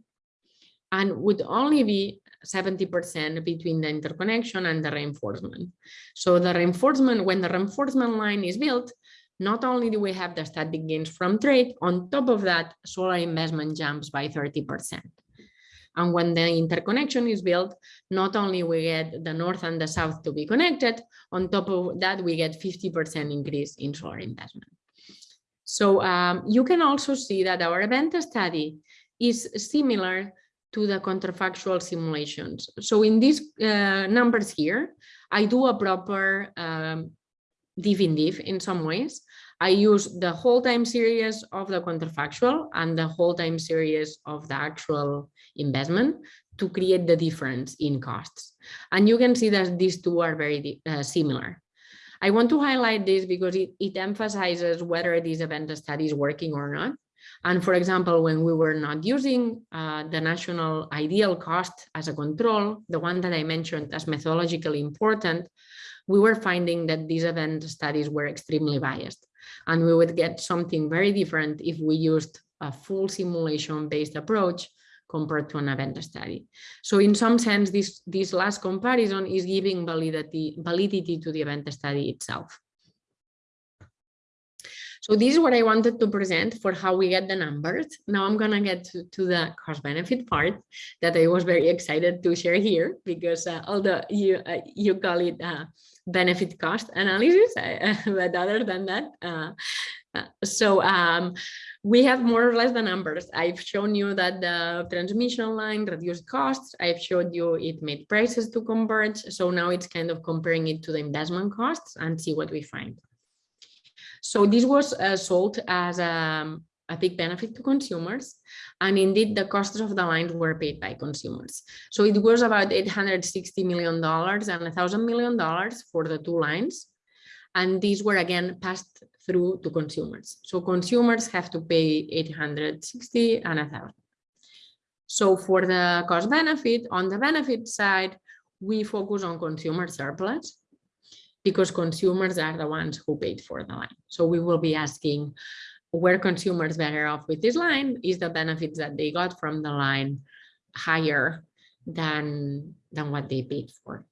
B: and would only be 70% between the interconnection and the reinforcement. So the reinforcement, when the reinforcement line is built, not only do we have the static gains from trade, on top of that, solar investment jumps by 30%. And when the interconnection is built, not only we get the north and the south to be connected, on top of that, we get 50% increase in solar investment. So um, you can also see that our event study is similar to the counterfactual simulations. So in these uh, numbers here, I do a proper um, diff in diff in some ways. I use the whole time series of the counterfactual and the whole time series of the actual investment to create the difference in costs. And you can see that these two are very uh, similar. I want to highlight this because it, it emphasizes whether this event study is working or not. And for example, when we were not using uh, the national ideal cost as a control, the one that I mentioned as methodologically important, we were finding that these event studies were extremely biased. And we would get something very different if we used a full simulation based approach compared to an event study. So in some sense, this, this last comparison is giving validity, validity to the event study itself. So this is what I wanted to present for how we get the numbers. Now I'm going to get to, the cost benefit part that I was very excited to share here because uh, although you, uh, you call it uh, benefit cost analysis, but other than that, uh, so um, we have more or less the numbers. I've shown you that the transmission line reduced costs. I've showed you it made prices to converge. So now it's kind of comparing it to the investment costs and see what we find. So this was uh, sold as a, a big benefit to consumers. And indeed, the costs of the lines were paid by consumers. So it was about $860 million and $1,000 million for the two lines. And these were again passed through to consumers. So consumers have to pay 860 and 1,000. So for the cost benefit, on the benefit side, we focus on consumer surplus because consumers are the ones who paid for the line. So we will be asking were consumers better off with this line? Is the benefits that they got from the line higher than, than what they paid for?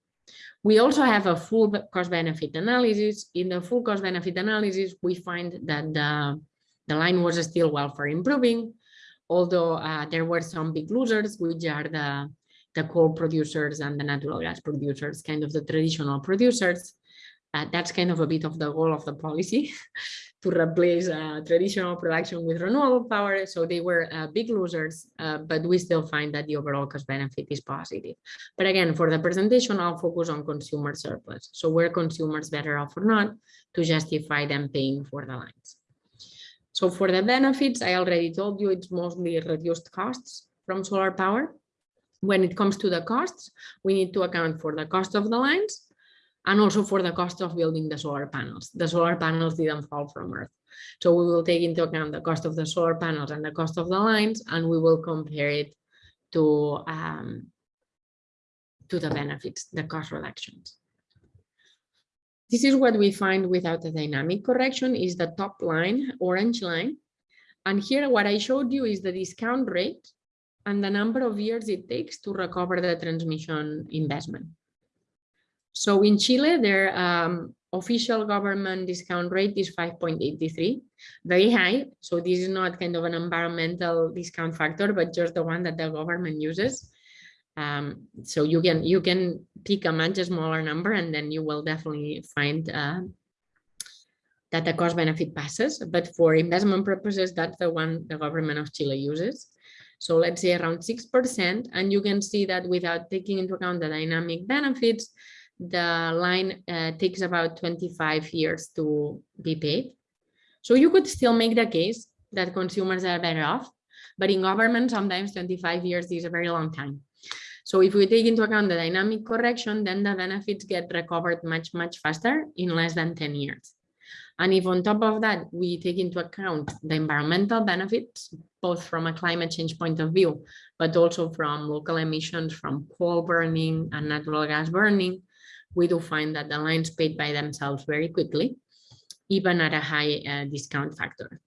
B: We also have a full cost benefit analysis. In the full cost benefit analysis, we find that the, the line was still welfare improving, although uh, there were some big losers, which are the, the coal producers and the natural gas producers, kind of the traditional producers. Uh, that's kind of a bit of the goal of the policy to replace uh, traditional production with renewable power. So they were uh, big losers, uh, but we still find that the overall cost benefit is positive. But again, for the presentation, I'll focus on consumer surplus. So were consumers better off or not to justify them paying for the lines. So for the benefits, I already told you it's mostly reduced costs from solar power. When it comes to the costs, we need to account for the cost of the lines, and also for the cost of building the solar panels. The solar panels didn't fall from Earth. So we will take into account the cost of the solar panels and the cost of the lines, and we will compare it to, um, to the benefits, the cost reductions. This is what we find without a dynamic correction is the top line, orange line. And here what I showed you is the discount rate and the number of years it takes to recover the transmission investment. So in Chile, their um, official government discount rate is 5.83, very high. So this is not kind of an environmental discount factor, but just the one that the government uses. Um, so you can you can pick a much smaller number and then you will definitely find uh, that the cost benefit passes. But for investment purposes, that's the one the government of Chile uses. So let's say around 6%. And you can see that without taking into account the dynamic benefits, the line uh, takes about 25 years to be paid. So you could still make the case that consumers are better off, but in government, sometimes 25 years is a very long time. So if we take into account the dynamic correction, then the benefits get recovered much, much faster in less than 10 years. And if on top of that, we take into account the environmental benefits, both from a climate change point of view, but also from local emissions from coal burning and natural gas burning, we do find that the lines paid by themselves very quickly, even at a high uh, discount factor.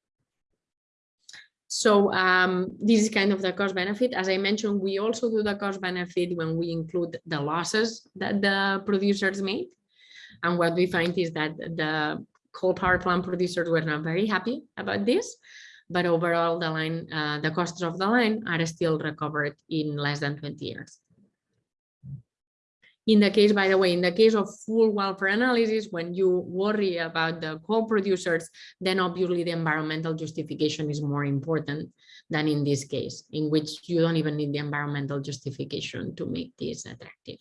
B: So um, this is kind of the cost benefit. As I mentioned, we also do the cost benefit when we include the losses that the producers made. And what we find is that the coal power plant producers were not very happy about this, but overall the line, uh, the costs of the line are still recovered in less than 20 years. In the case, by the way, in the case of full welfare analysis, when you worry about the co-producers, then obviously the environmental justification is more important than in this case, in which you don't even need the environmental justification to make this attractive.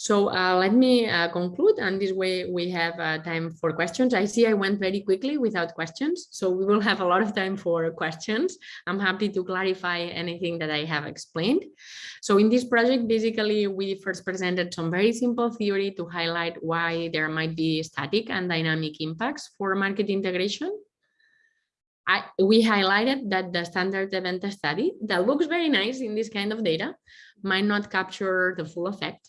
B: So uh, let me uh, conclude, and this way we have uh, time for questions. I see I went very quickly without questions, so we will have a lot of time for questions. I'm happy to clarify anything that I have explained. So in this project, basically, we first presented some very simple theory to highlight why there might be static and dynamic impacts for market integration. I, we highlighted that the standard event study that looks very nice in this kind of data might not capture the full effect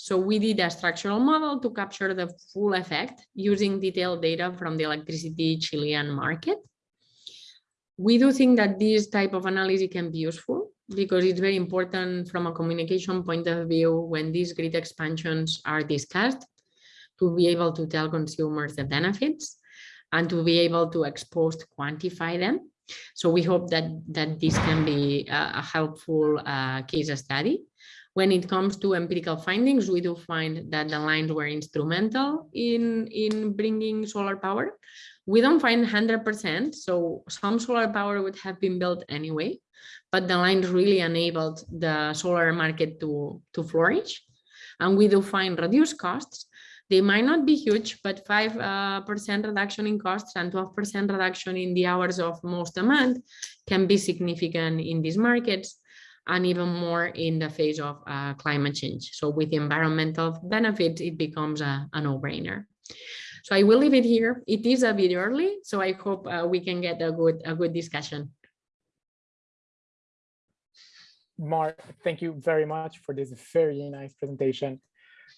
B: so we did a structural model to capture the full effect using detailed data from the electricity Chilean market. We do think that this type of analysis can be useful because it's very important from a communication point of view when these grid expansions are discussed to be able to tell consumers the benefits and to be able to expose to quantify them. So we hope that, that this can be a, a helpful uh, case study. When it comes to empirical findings, we do find that the lines were instrumental in, in bringing solar power. We don't find 100%, so some solar power would have been built anyway, but the lines really enabled the solar market to, to flourish. And we do find reduced costs. They might not be huge, but 5% uh, reduction in costs and 12% reduction in the hours of most demand can be significant in these markets and even more in the face of uh, climate change. So with the environmental benefits, it becomes a, a no-brainer. So I will leave it here. It is a bit early, so I hope uh, we can get a good, a good discussion.
A: Mar, thank you very much for this very nice presentation.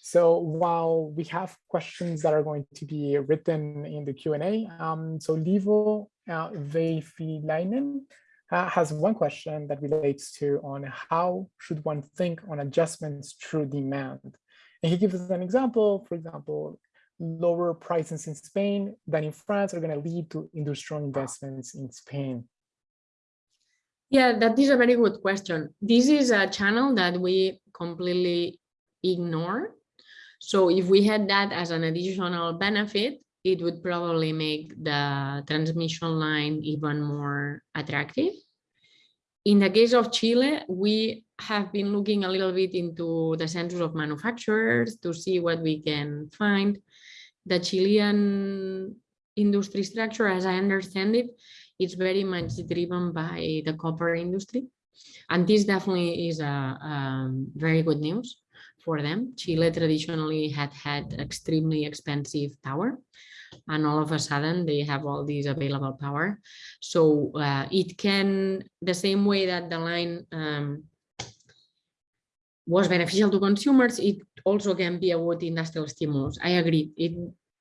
A: So while we have questions that are going to be written in the Q&A, um, so Livo uh, Veifilainen has one question that relates to on how should one think on adjustments through demand. And he gives us an example, for example, lower prices in Spain than in France are going to lead to industrial investments in Spain.
B: Yeah, that is a very good question. This is a channel that we completely ignore. So if we had that as an additional benefit, it would probably make the transmission line even more attractive. In the case of Chile, we have been looking a little bit into the census of manufacturers to see what we can find. The Chilean industry structure, as I understand it, is very much driven by the copper industry. And this definitely is a, a very good news for them. Chile traditionally had had extremely expensive power and all of a sudden they have all these available power. So uh, it can, the same way that the line um, was beneficial to consumers, it also can be a good industrial stimulus. I agree. It,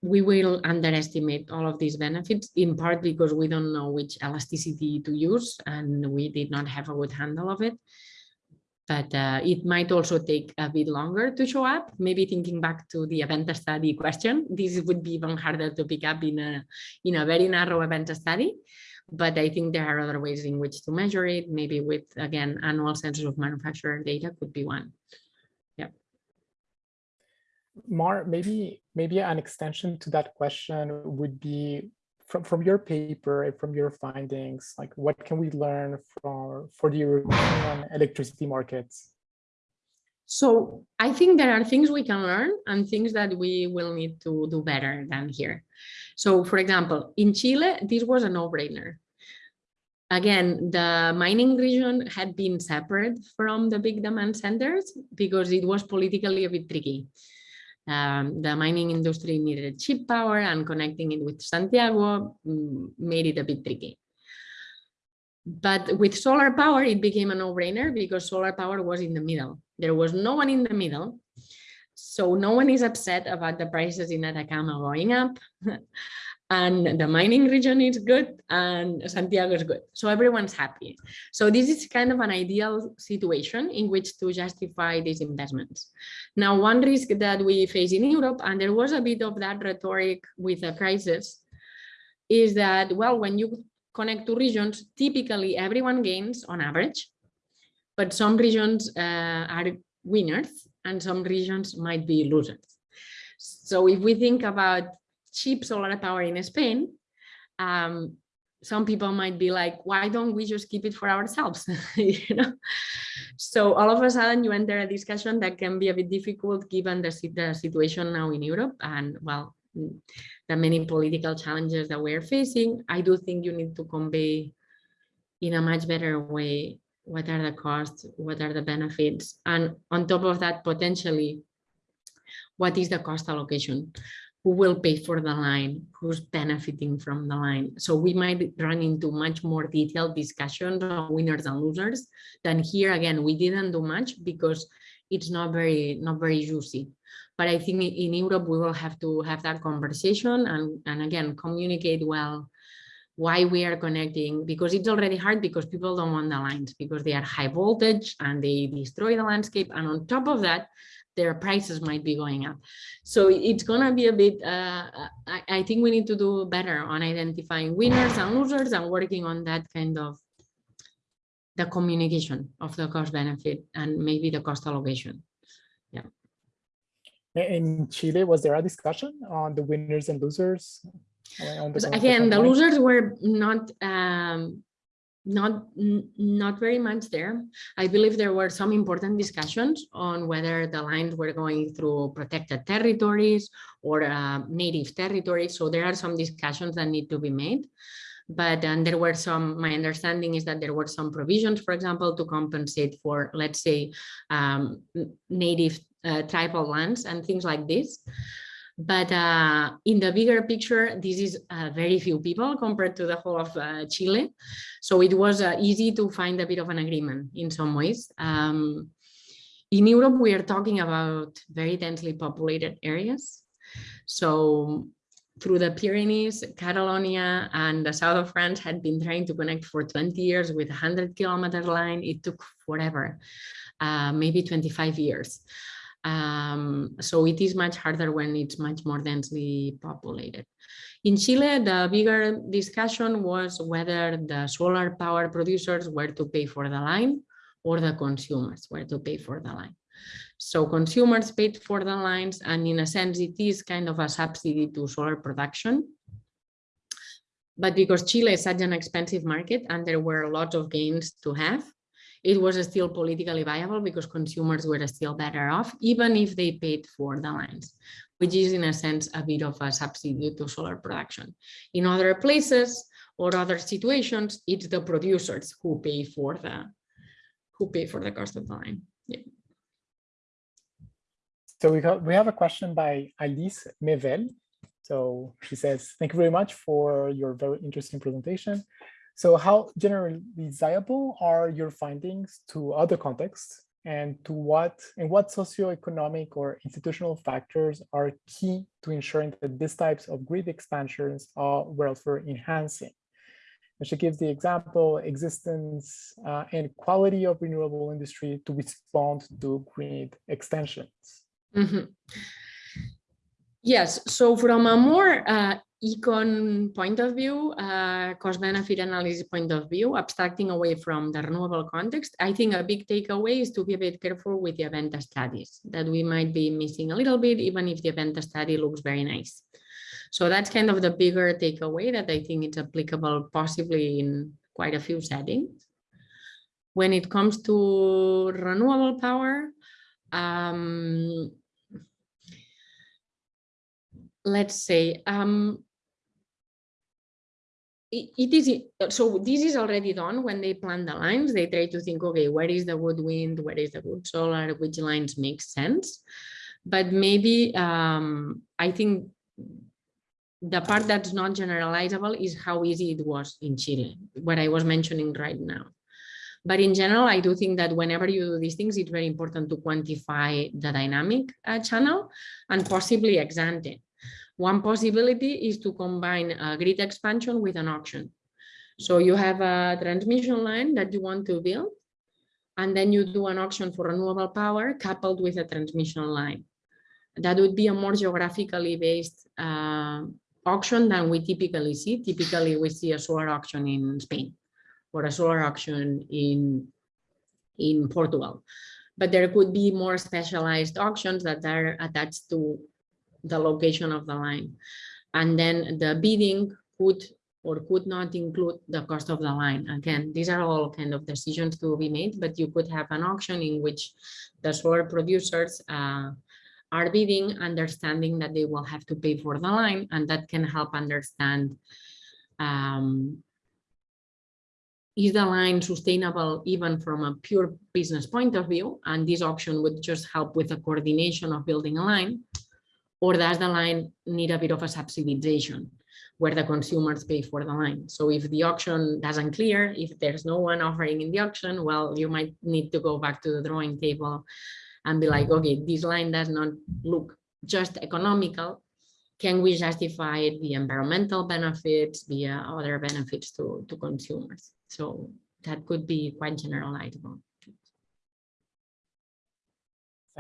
B: we will underestimate all of these benefits in part because we don't know which elasticity to use and we did not have a good handle of it but uh, it might also take a bit longer to show up. Maybe thinking back to the event study question, this would be even harder to pick up in a, in a very narrow event study. But I think there are other ways in which to measure it. Maybe with, again, annual census of manufacturer data could be one. Yeah.
A: Mar, maybe maybe an extension to that question would be from, from your paper, and from your findings, like what can we learn for, for the European electricity markets?
B: So I think there are things we can learn and things that we will need to do better than here. So for example, in Chile, this was a no-brainer. Again, the mining region had been separate from the big demand centers because it was politically a bit tricky. Um, the mining industry needed cheap power and connecting it with Santiago mm, made it a bit tricky. But with solar power, it became a no-brainer because solar power was in the middle. There was no one in the middle. So no one is upset about the prices in Atacama going up. and the mining region is good and Santiago is good. So everyone's happy. So this is kind of an ideal situation in which to justify these investments. Now, one risk that we face in Europe, and there was a bit of that rhetoric with the crisis, is that, well, when you connect to regions, typically everyone gains on average, but some regions uh, are winners and some regions might be losers. So if we think about cheap solar power in Spain, um, some people might be like, why don't we just keep it for ourselves? you know? So all of a sudden you enter a discussion that can be a bit difficult given the, the situation now in Europe and well, the many political challenges that we're facing. I do think you need to convey in a much better way what are the costs, what are the benefits, and on top of that, potentially, what is the cost allocation? Who will pay for the line, who's benefiting from the line. So we might run into much more detailed discussions on winners and losers than here. Again, we didn't do much because it's not very not very juicy. But I think in Europe, we will have to have that conversation and, and again, communicate well why we are connecting because it's already hard because people don't want the lines because they are high voltage and they destroy the landscape. And on top of that, their prices might be going up. So it's going to be a bit, uh, I, I, think we need to do better on identifying winners and losers and working on that kind of the communication of the cost benefit and maybe the cost allocation. Yeah.
A: In Chile, was there a discussion on the winners and losers?
B: The Again, the losers were not um, not not very much there. I believe there were some important discussions on whether the lines were going through protected territories or uh, native territories. So there are some discussions that need to be made. But and there were some, my understanding is that there were some provisions, for example, to compensate for, let's say, um, native uh, tribal lands and things like this. But uh, in the bigger picture, this is uh, very few people compared to the whole of uh, Chile. So it was uh, easy to find a bit of an agreement in some ways. Um, in Europe, we are talking about very densely populated areas. So through the Pyrenees, Catalonia and the south of France had been trying to connect for 20 years with a 100 kilometer line. It took forever, uh, maybe 25 years. Um, so it is much harder when it's much more densely populated. In Chile, the bigger discussion was whether the solar power producers were to pay for the line or the consumers were to pay for the line. So consumers paid for the lines and in a sense it is kind of a subsidy to solar production. But because Chile is such an expensive market and there were a lot of gains to have, it was still politically viable because consumers were still better off, even if they paid for the lines, which is in a sense a bit of a substitute to solar production. In other places or other situations, it's the producers who pay for the who pay for the cost of the line. Yeah.
A: So we got we have a question by Alice Mevel. So she says, thank you very much for your very interesting presentation. So how generalizable are your findings to other contexts and to what and what socioeconomic or institutional factors are key to ensuring that these types of grid expansions are welfare enhancing? And she gives the example existence uh, and quality of renewable industry to respond to grid extensions.
B: Mm -hmm. Yes, so from a more uh, econ point of view, uh, cost benefit analysis point of view, abstracting away from the renewable context, I think a big takeaway is to be a bit careful with the event studies that we might be missing a little bit, even if the event study looks very nice. So that's kind of the bigger takeaway that I think it's applicable possibly in quite a few settings. When it comes to renewable power, um, let's say um, it is so this is already done when they plan the lines they try to think okay where is the good wind where is the good solar which lines make sense but maybe um, I think the part that's not generalizable is how easy it was in Chile, what I was mentioning right now. But in general, I do think that whenever you do these things, it's very important to quantify the dynamic uh, channel and possibly ex ante. One possibility is to combine a grid expansion with an auction. So you have a transmission line that you want to build, and then you do an auction for renewable power coupled with a transmission line. That would be a more geographically based uh, auction than we typically see. Typically, we see a solar auction in Spain or a solar auction in, in Portugal. But there could be more specialized auctions that are attached to the location of the line. And then the bidding could or could not include the cost of the line. Again, these are all kind of decisions to be made, but you could have an auction in which the solar producers uh, are bidding, understanding that they will have to pay for the line, and that can help understand um, is the line sustainable even from a pure business point of view? And this auction would just help with the coordination of building a line. Or does the line need a bit of a subsidization where the consumers pay for the line? So if the auction doesn't clear, if there's no one offering in the auction, well, you might need to go back to the drawing table and be like, okay, this line does not look just economical. Can we justify the environmental benefits, the other benefits to, to consumers? So that could be quite generalizable.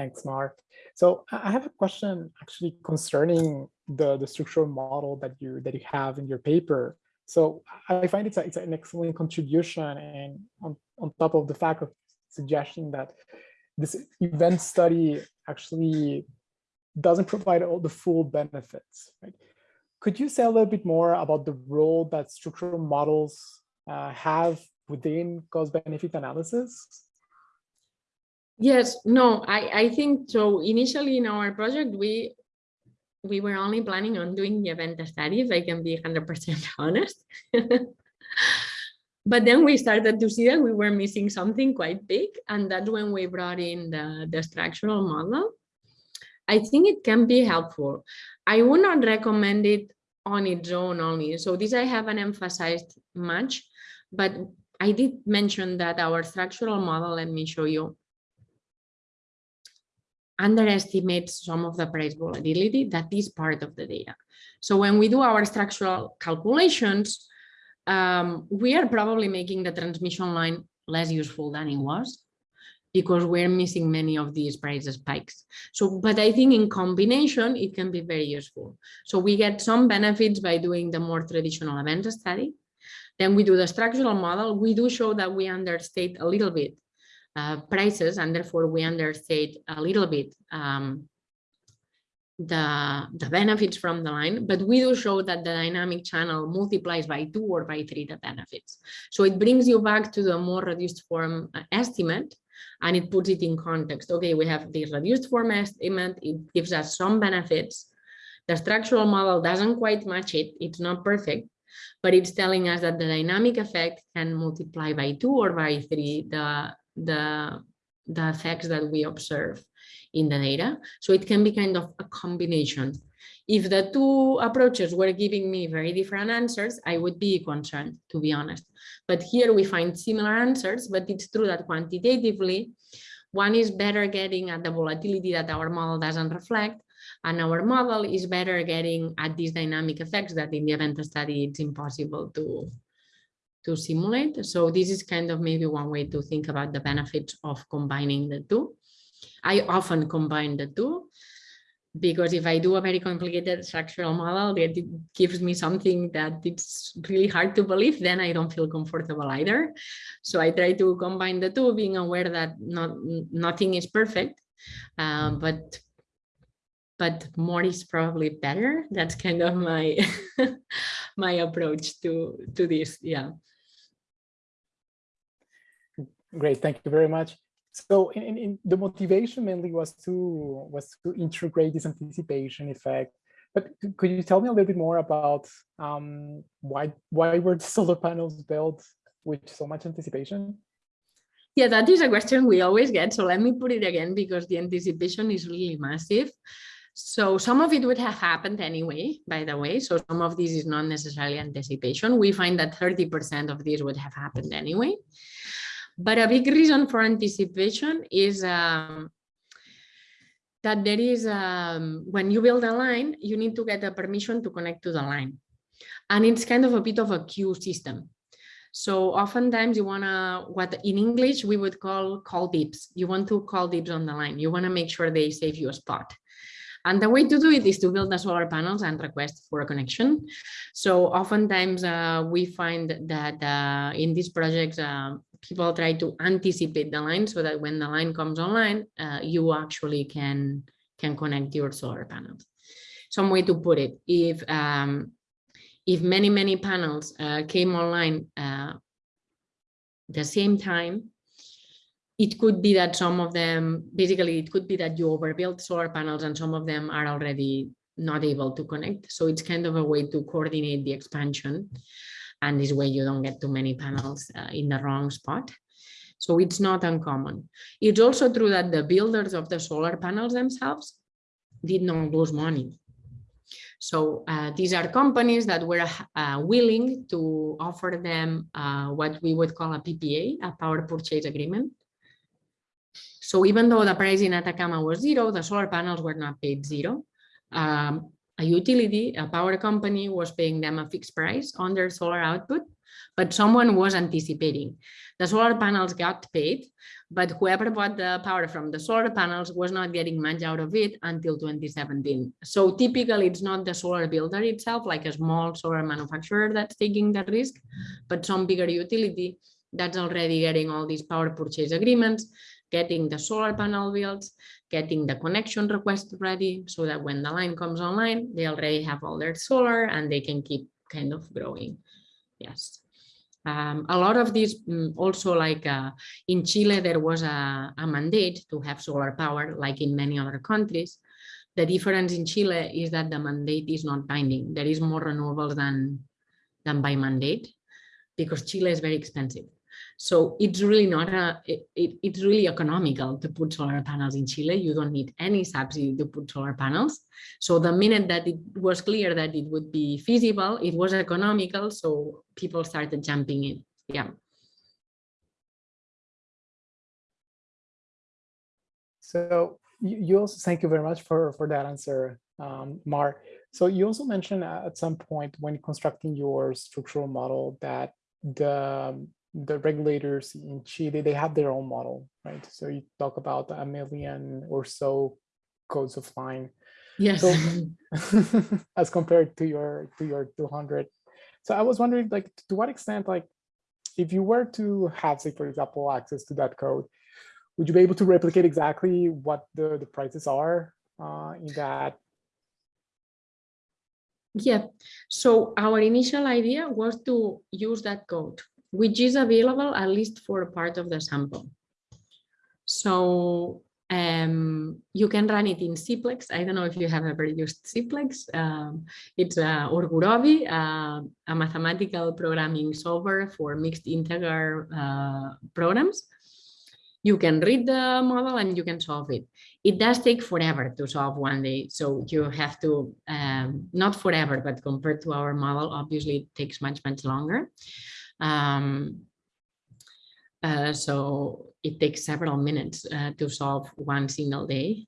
A: Thanks, Mark. So I have a question actually concerning the, the structural model that you that you have in your paper. So I find it's, a, it's an excellent contribution and on, on top of the fact of suggesting that this event study actually doesn't provide all the full benefits. Right? Could you say a little bit more about the role that structural models uh, have within cost benefit analysis?
B: Yes, no, I, I think so. Initially in our project, we we were only planning on doing the event study, if I can be 100% honest. but then we started to see that we were missing something quite big. And that's when we brought in the, the structural model. I think it can be helpful. I would not recommend it on its own only. So this I haven't emphasized much, but I did mention that our structural model, let me show you, underestimates some of the price volatility that is part of the data. So when we do our structural calculations, um, we are probably making the transmission line less useful than it was because we're missing many of these price spikes. So, but I think in combination, it can be very useful. So we get some benefits by doing the more traditional event study. Then we do the structural model. We do show that we understate a little bit prices and therefore we understate a little bit um, the, the benefits from the line, but we do show that the dynamic channel multiplies by two or by three the benefits. So it brings you back to the more reduced form uh, estimate and it puts it in context. Okay, we have this reduced form estimate, it gives us some benefits. The structural model doesn't quite match it, it's not perfect, but it's telling us that the dynamic effect can multiply by two or by three the, the, the effects that we observe in the data. So it can be kind of a combination. If the two approaches were giving me very different answers, I would be concerned, to be honest. But here we find similar answers, but it's true that quantitatively, one is better getting at the volatility that our model doesn't reflect, and our model is better getting at these dynamic effects that in the event study, it's impossible to, to simulate. So this is kind of maybe one way to think about the benefits of combining the two. I often combine the two because if I do a very complicated structural model that gives me something that it's really hard to believe, then I don't feel comfortable either. So I try to combine the two, being aware that not nothing is perfect, um, but but more is probably better. That's kind of my my approach to to this. Yeah.
A: Great, thank you very much. So in, in, the motivation mainly was to was to integrate this anticipation effect. But could you tell me a little bit more about um, why why were the solar panels built with so much anticipation?
B: Yeah, that is a question we always get. So let me put it again because the anticipation is really massive. So some of it would have happened anyway, by the way. So some of this is not necessarily anticipation. We find that 30% of this would have happened anyway. But a big reason for anticipation is um, that there is, um, when you build a line, you need to get a permission to connect to the line. And it's kind of a bit of a queue system. So oftentimes you want to, what in English we would call call dibs. You want to call dibs on the line. You want to make sure they save you a spot. And the way to do it is to build the solar panels and request for a connection. So oftentimes uh, we find that uh, in these projects, uh, people try to anticipate the line so that when the line comes online, uh, you actually can, can connect your solar panels. Some way to put it, if um, if many, many panels uh, came online uh, the same time, it could be that some of them, basically, it could be that you overbuilt solar panels and some of them are already not able to connect. So it's kind of a way to coordinate the expansion. And this way you don't get too many panels uh, in the wrong spot. So it's not uncommon. It's also true that the builders of the solar panels themselves did not lose money. So uh, these are companies that were uh, willing to offer them uh, what we would call a PPA, a power purchase agreement. So even though the price in Atacama was zero, the solar panels were not paid zero. Um, a utility, a power company was paying them a fixed price on their solar output, but someone was anticipating. The solar panels got paid, but whoever bought the power from the solar panels was not getting much out of it until 2017. So typically it's not the solar builder itself, like a small solar manufacturer that's taking the risk, but some bigger utility that's already getting all these power purchase agreements, getting the solar panel built, getting the connection request ready so that when the line comes online, they already have all their solar and they can keep kind of growing. Yes. Um, a lot of these um, also like uh, in Chile, there was a, a, mandate to have solar power like in many other countries. The difference in Chile is that the mandate is not binding. There is more renewables than, than by mandate because Chile is very expensive. So it's really not a, it, it, it's really economical to put solar panels in Chile. You don't need any subsidy to put solar panels. So the minute that it was clear that it would be feasible, it was economical. So people started jumping in. Yeah.
A: So you also thank you very much for, for that answer, um, Mar. So you also mentioned at some point when constructing your structural model that the the regulators in Chile, they have their own model, right? So you talk about a million or so codes of line.
B: Yes.
A: So, as compared to your to your 200. So I was wondering, like, to what extent, like, if you were to have, say, for example, access to that code, would you be able to replicate exactly what the, the prices are uh, in that?
B: Yeah, so our initial idea was to use that code which is available at least for a part of the sample. So um, you can run it in Cplex. I don't know if you have ever used Cplex. Um, it's uh, or Gurobi, uh, a mathematical programming solver for mixed integer uh, programs. You can read the model and you can solve it. It does take forever to solve one day. So you have to, um, not forever, but compared to our model, obviously it takes much, much longer. Um, uh, so it takes several minutes uh, to solve one single day.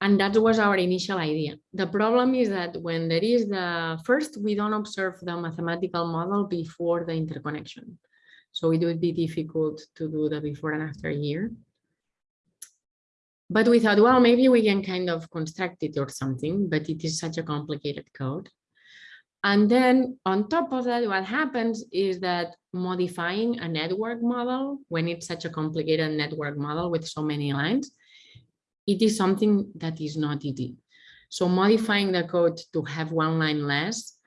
B: And that was our initial idea. The problem is that when there is the first, we don't observe the mathematical model before the interconnection. So it would be difficult to do the before and after year. But we thought, well, maybe we can kind of construct it or something, but it is such a complicated code. And then on top of that, what happens is that modifying a network model, when it's such a complicated network model with so many lines, it is something that is not easy. So modifying the code to have one line less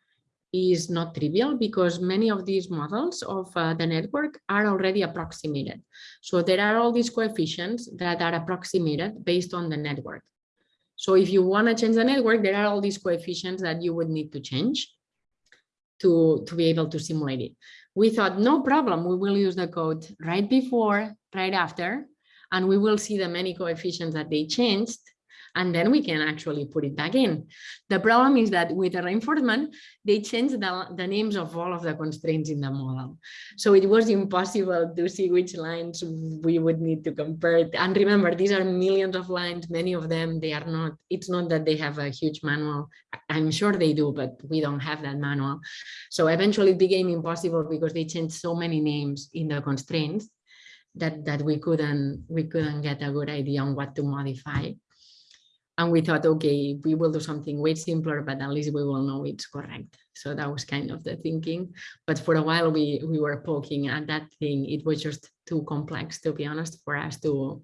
B: is not trivial because many of these models of uh, the network are already approximated. So there are all these coefficients that are approximated based on the network. So if you want to change the network, there are all these coefficients that you would need to change. To, to be able to simulate it. We thought, no problem, we will use the code right before, right after, and we will see the many coefficients that they changed and then we can actually put it back in. The problem is that with the reinforcement, they changed the, the names of all of the constraints in the model. So it was impossible to see which lines we would need to compare. And remember, these are millions of lines, many of them, they are not, it's not that they have a huge manual. I'm sure they do, but we don't have that manual. So eventually it became impossible because they changed so many names in the constraints that that we couldn't we couldn't get a good idea on what to modify and we thought, okay, we will do something way simpler, but at least we will know it's correct. So that was kind of the thinking. But for a while, we, we were poking at that thing. It was just too complex, to be honest, for us to,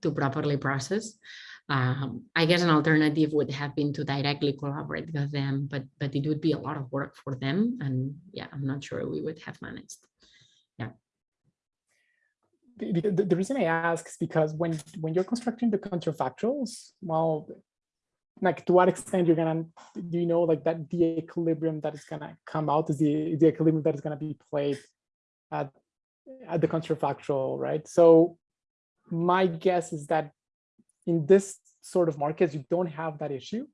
B: to properly process. Um, I guess an alternative would have been to directly collaborate with them, but, but it would be a lot of work for them. And yeah, I'm not sure we would have managed
A: the, the, reason I ask is because when when you're constructing the counterfactuals, well, like to what extent you're gonna do you know like that the equilibrium that is gonna come out is the the equilibrium that is gonna be played at at the counterfactual, right? So my guess is that in this sort of markets, you don't have that issue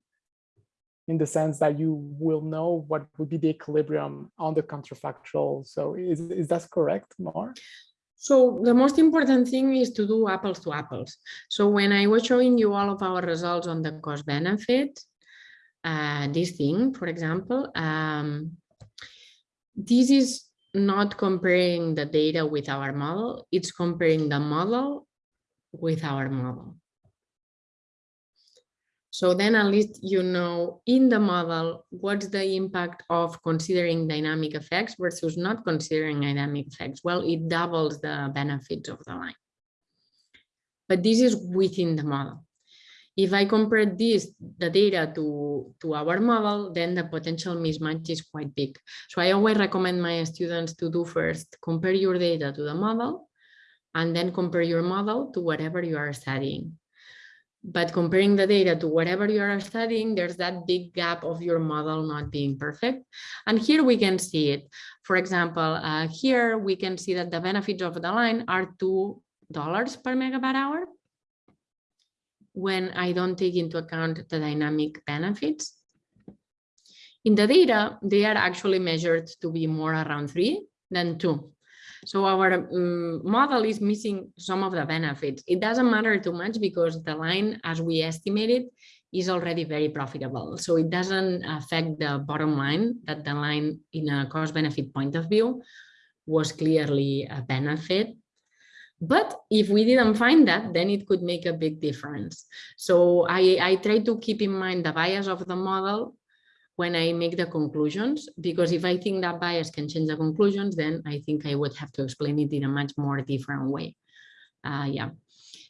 A: in the sense that you will know what would be the equilibrium on the counterfactual. So is, is that correct, Mar?
B: So the most important thing is to do apples to apples. So when I was showing you all of our results on the cost benefit, uh, this thing, for example, um, this is not comparing the data with our model, it's comparing the model with our model. So then at least you know in the model, what's the impact of considering dynamic effects versus not considering dynamic effects? Well, it doubles the benefits of the line. But this is within the model. If I compare this, the data to, to our model, then the potential mismatch is quite big. So I always recommend my students to do first, compare your data to the model, and then compare your model to whatever you are studying but comparing the data to whatever you are studying, there's that big gap of your model not being perfect. And here we can see it. For example, uh, here we can see that the benefits of the line are $2 per megawatt hour when I don't take into account the dynamic benefits. In the data, they are actually measured to be more around three than two. So our um, model is missing some of the benefits. It doesn't matter too much because the line, as we estimated, is already very profitable. So it doesn't affect the bottom line that the line in a cost benefit point of view was clearly a benefit. But if we didn't find that, then it could make a big difference. So I, I try to keep in mind the bias of the model when I make the conclusions, because if I think that bias can change the conclusions, then I think I would have to explain it in a much more different way. Uh, yeah.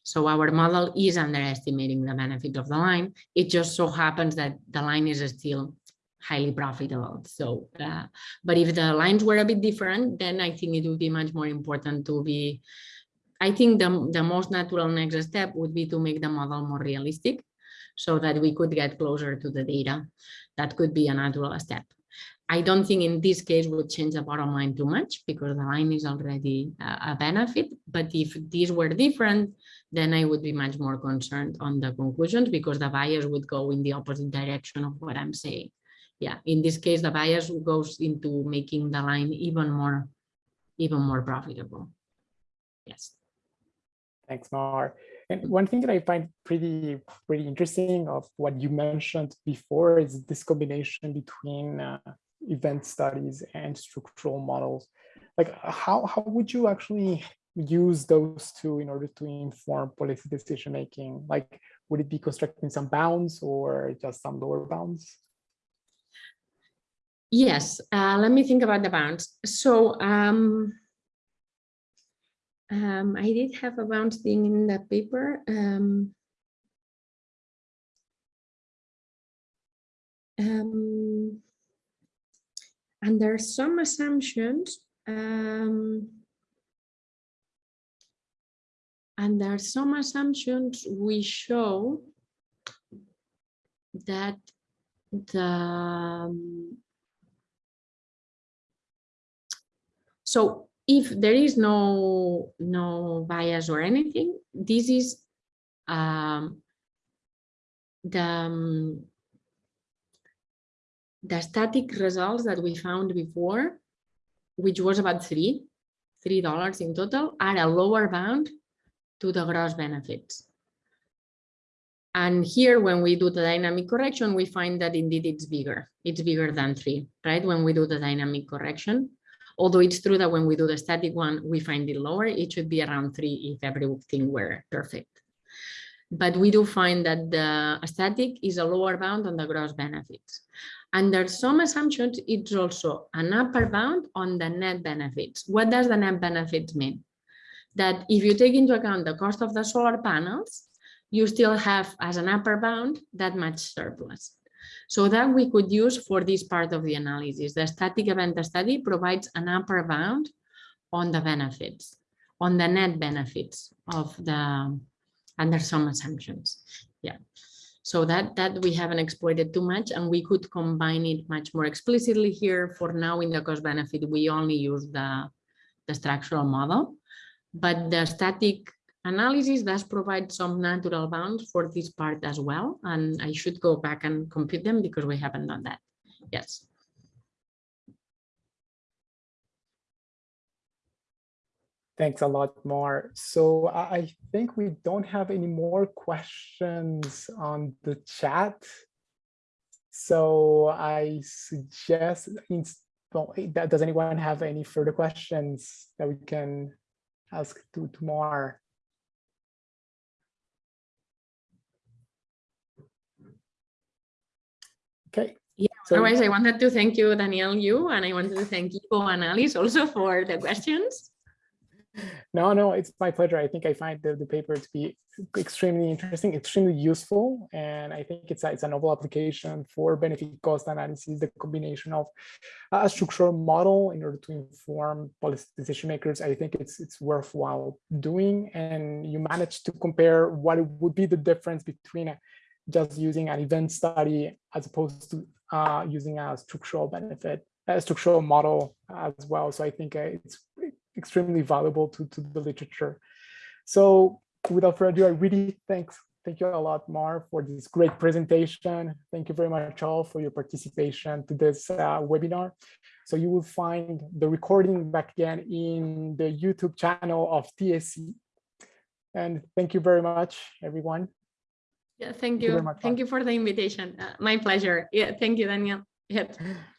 B: So our model is underestimating the benefit of the line. It just so happens that the line is still highly profitable. So, uh, but if the lines were a bit different, then I think it would be much more important to be, I think the, the most natural next step would be to make the model more realistic so that we could get closer to the data that could be a natural step. I don't think in this case would change the bottom line too much because the line is already a benefit. But if these were different, then I would be much more concerned on the conclusions because the bias would go in the opposite direction of what I'm saying. Yeah, in this case, the bias goes into making the line even more, even more profitable. Yes.
A: Thanks, Mar. And one thing that I find pretty pretty interesting of what you mentioned before is this combination between uh, event studies and structural models. Like how, how would you actually use those two in order to inform policy decision making? Like would it be constructing some bounds or just some lower bounds?
B: Yes, uh, let me think about the bounds. So um, um, I did have a bounce thing in that paper. Um, um, and there are some assumptions um, and there are some assumptions we show that the um, So if there is no, no bias or anything, this is um, the, um, the static results that we found before, which was about three, three dollars in total, are a lower bound to the gross benefits. And here, when we do the dynamic correction, we find that indeed it's bigger. It's bigger than three, right? When we do the dynamic correction. Although it's true that when we do the static one, we find it lower, it should be around three if everything were perfect. But we do find that the static is a lower bound on the gross benefits. Under some assumptions, it's also an upper bound on the net benefits. What does the net benefits mean? That if you take into account the cost of the solar panels, you still have as an upper bound that much surplus. So that we could use for this part of the analysis. The static event study provides an upper bound on the benefits, on the net benefits of the, under some assumptions. Yeah. So that, that we haven't exploited too much and we could combine it much more explicitly here. For now in the cost benefit, we only use the, the structural model, but the static analysis does provide some natural bounds for this part as well. And I should go back and compute them because we haven't done that. Yes.
A: Thanks a lot, Mar. So I think we don't have any more questions on the chat. So I suggest, eh, does anyone have any further questions that we can ask to, to Mar? Okay.
B: Yeah, so, otherwise I wanted to thank you, Daniel, you, and I wanted to thank Iivo and Alice also for the questions.
A: No, no, it's my pleasure. I think I find the, the paper to be extremely interesting, extremely useful. And I think it's a, it's a novel application for benefit cost analysis, the combination of a structural model in order to inform policy decision makers. I think it's it's worthwhile doing. And you manage to compare what would be the difference between a, just using an event study as opposed to uh, using a structural benefit, a structural model as well. So I think uh, it's extremely valuable to, to the literature. So without further ado, I really thanks, thank you a lot, Mar, for this great presentation. Thank you very much all for your participation to this uh, webinar. So you will find the recording back again in the YouTube channel of TSE. And thank you very much, everyone.
B: Yeah, thank you. Thank you, thank you for the invitation. Uh, my pleasure. Yeah, thank you, Daniel. Yeah.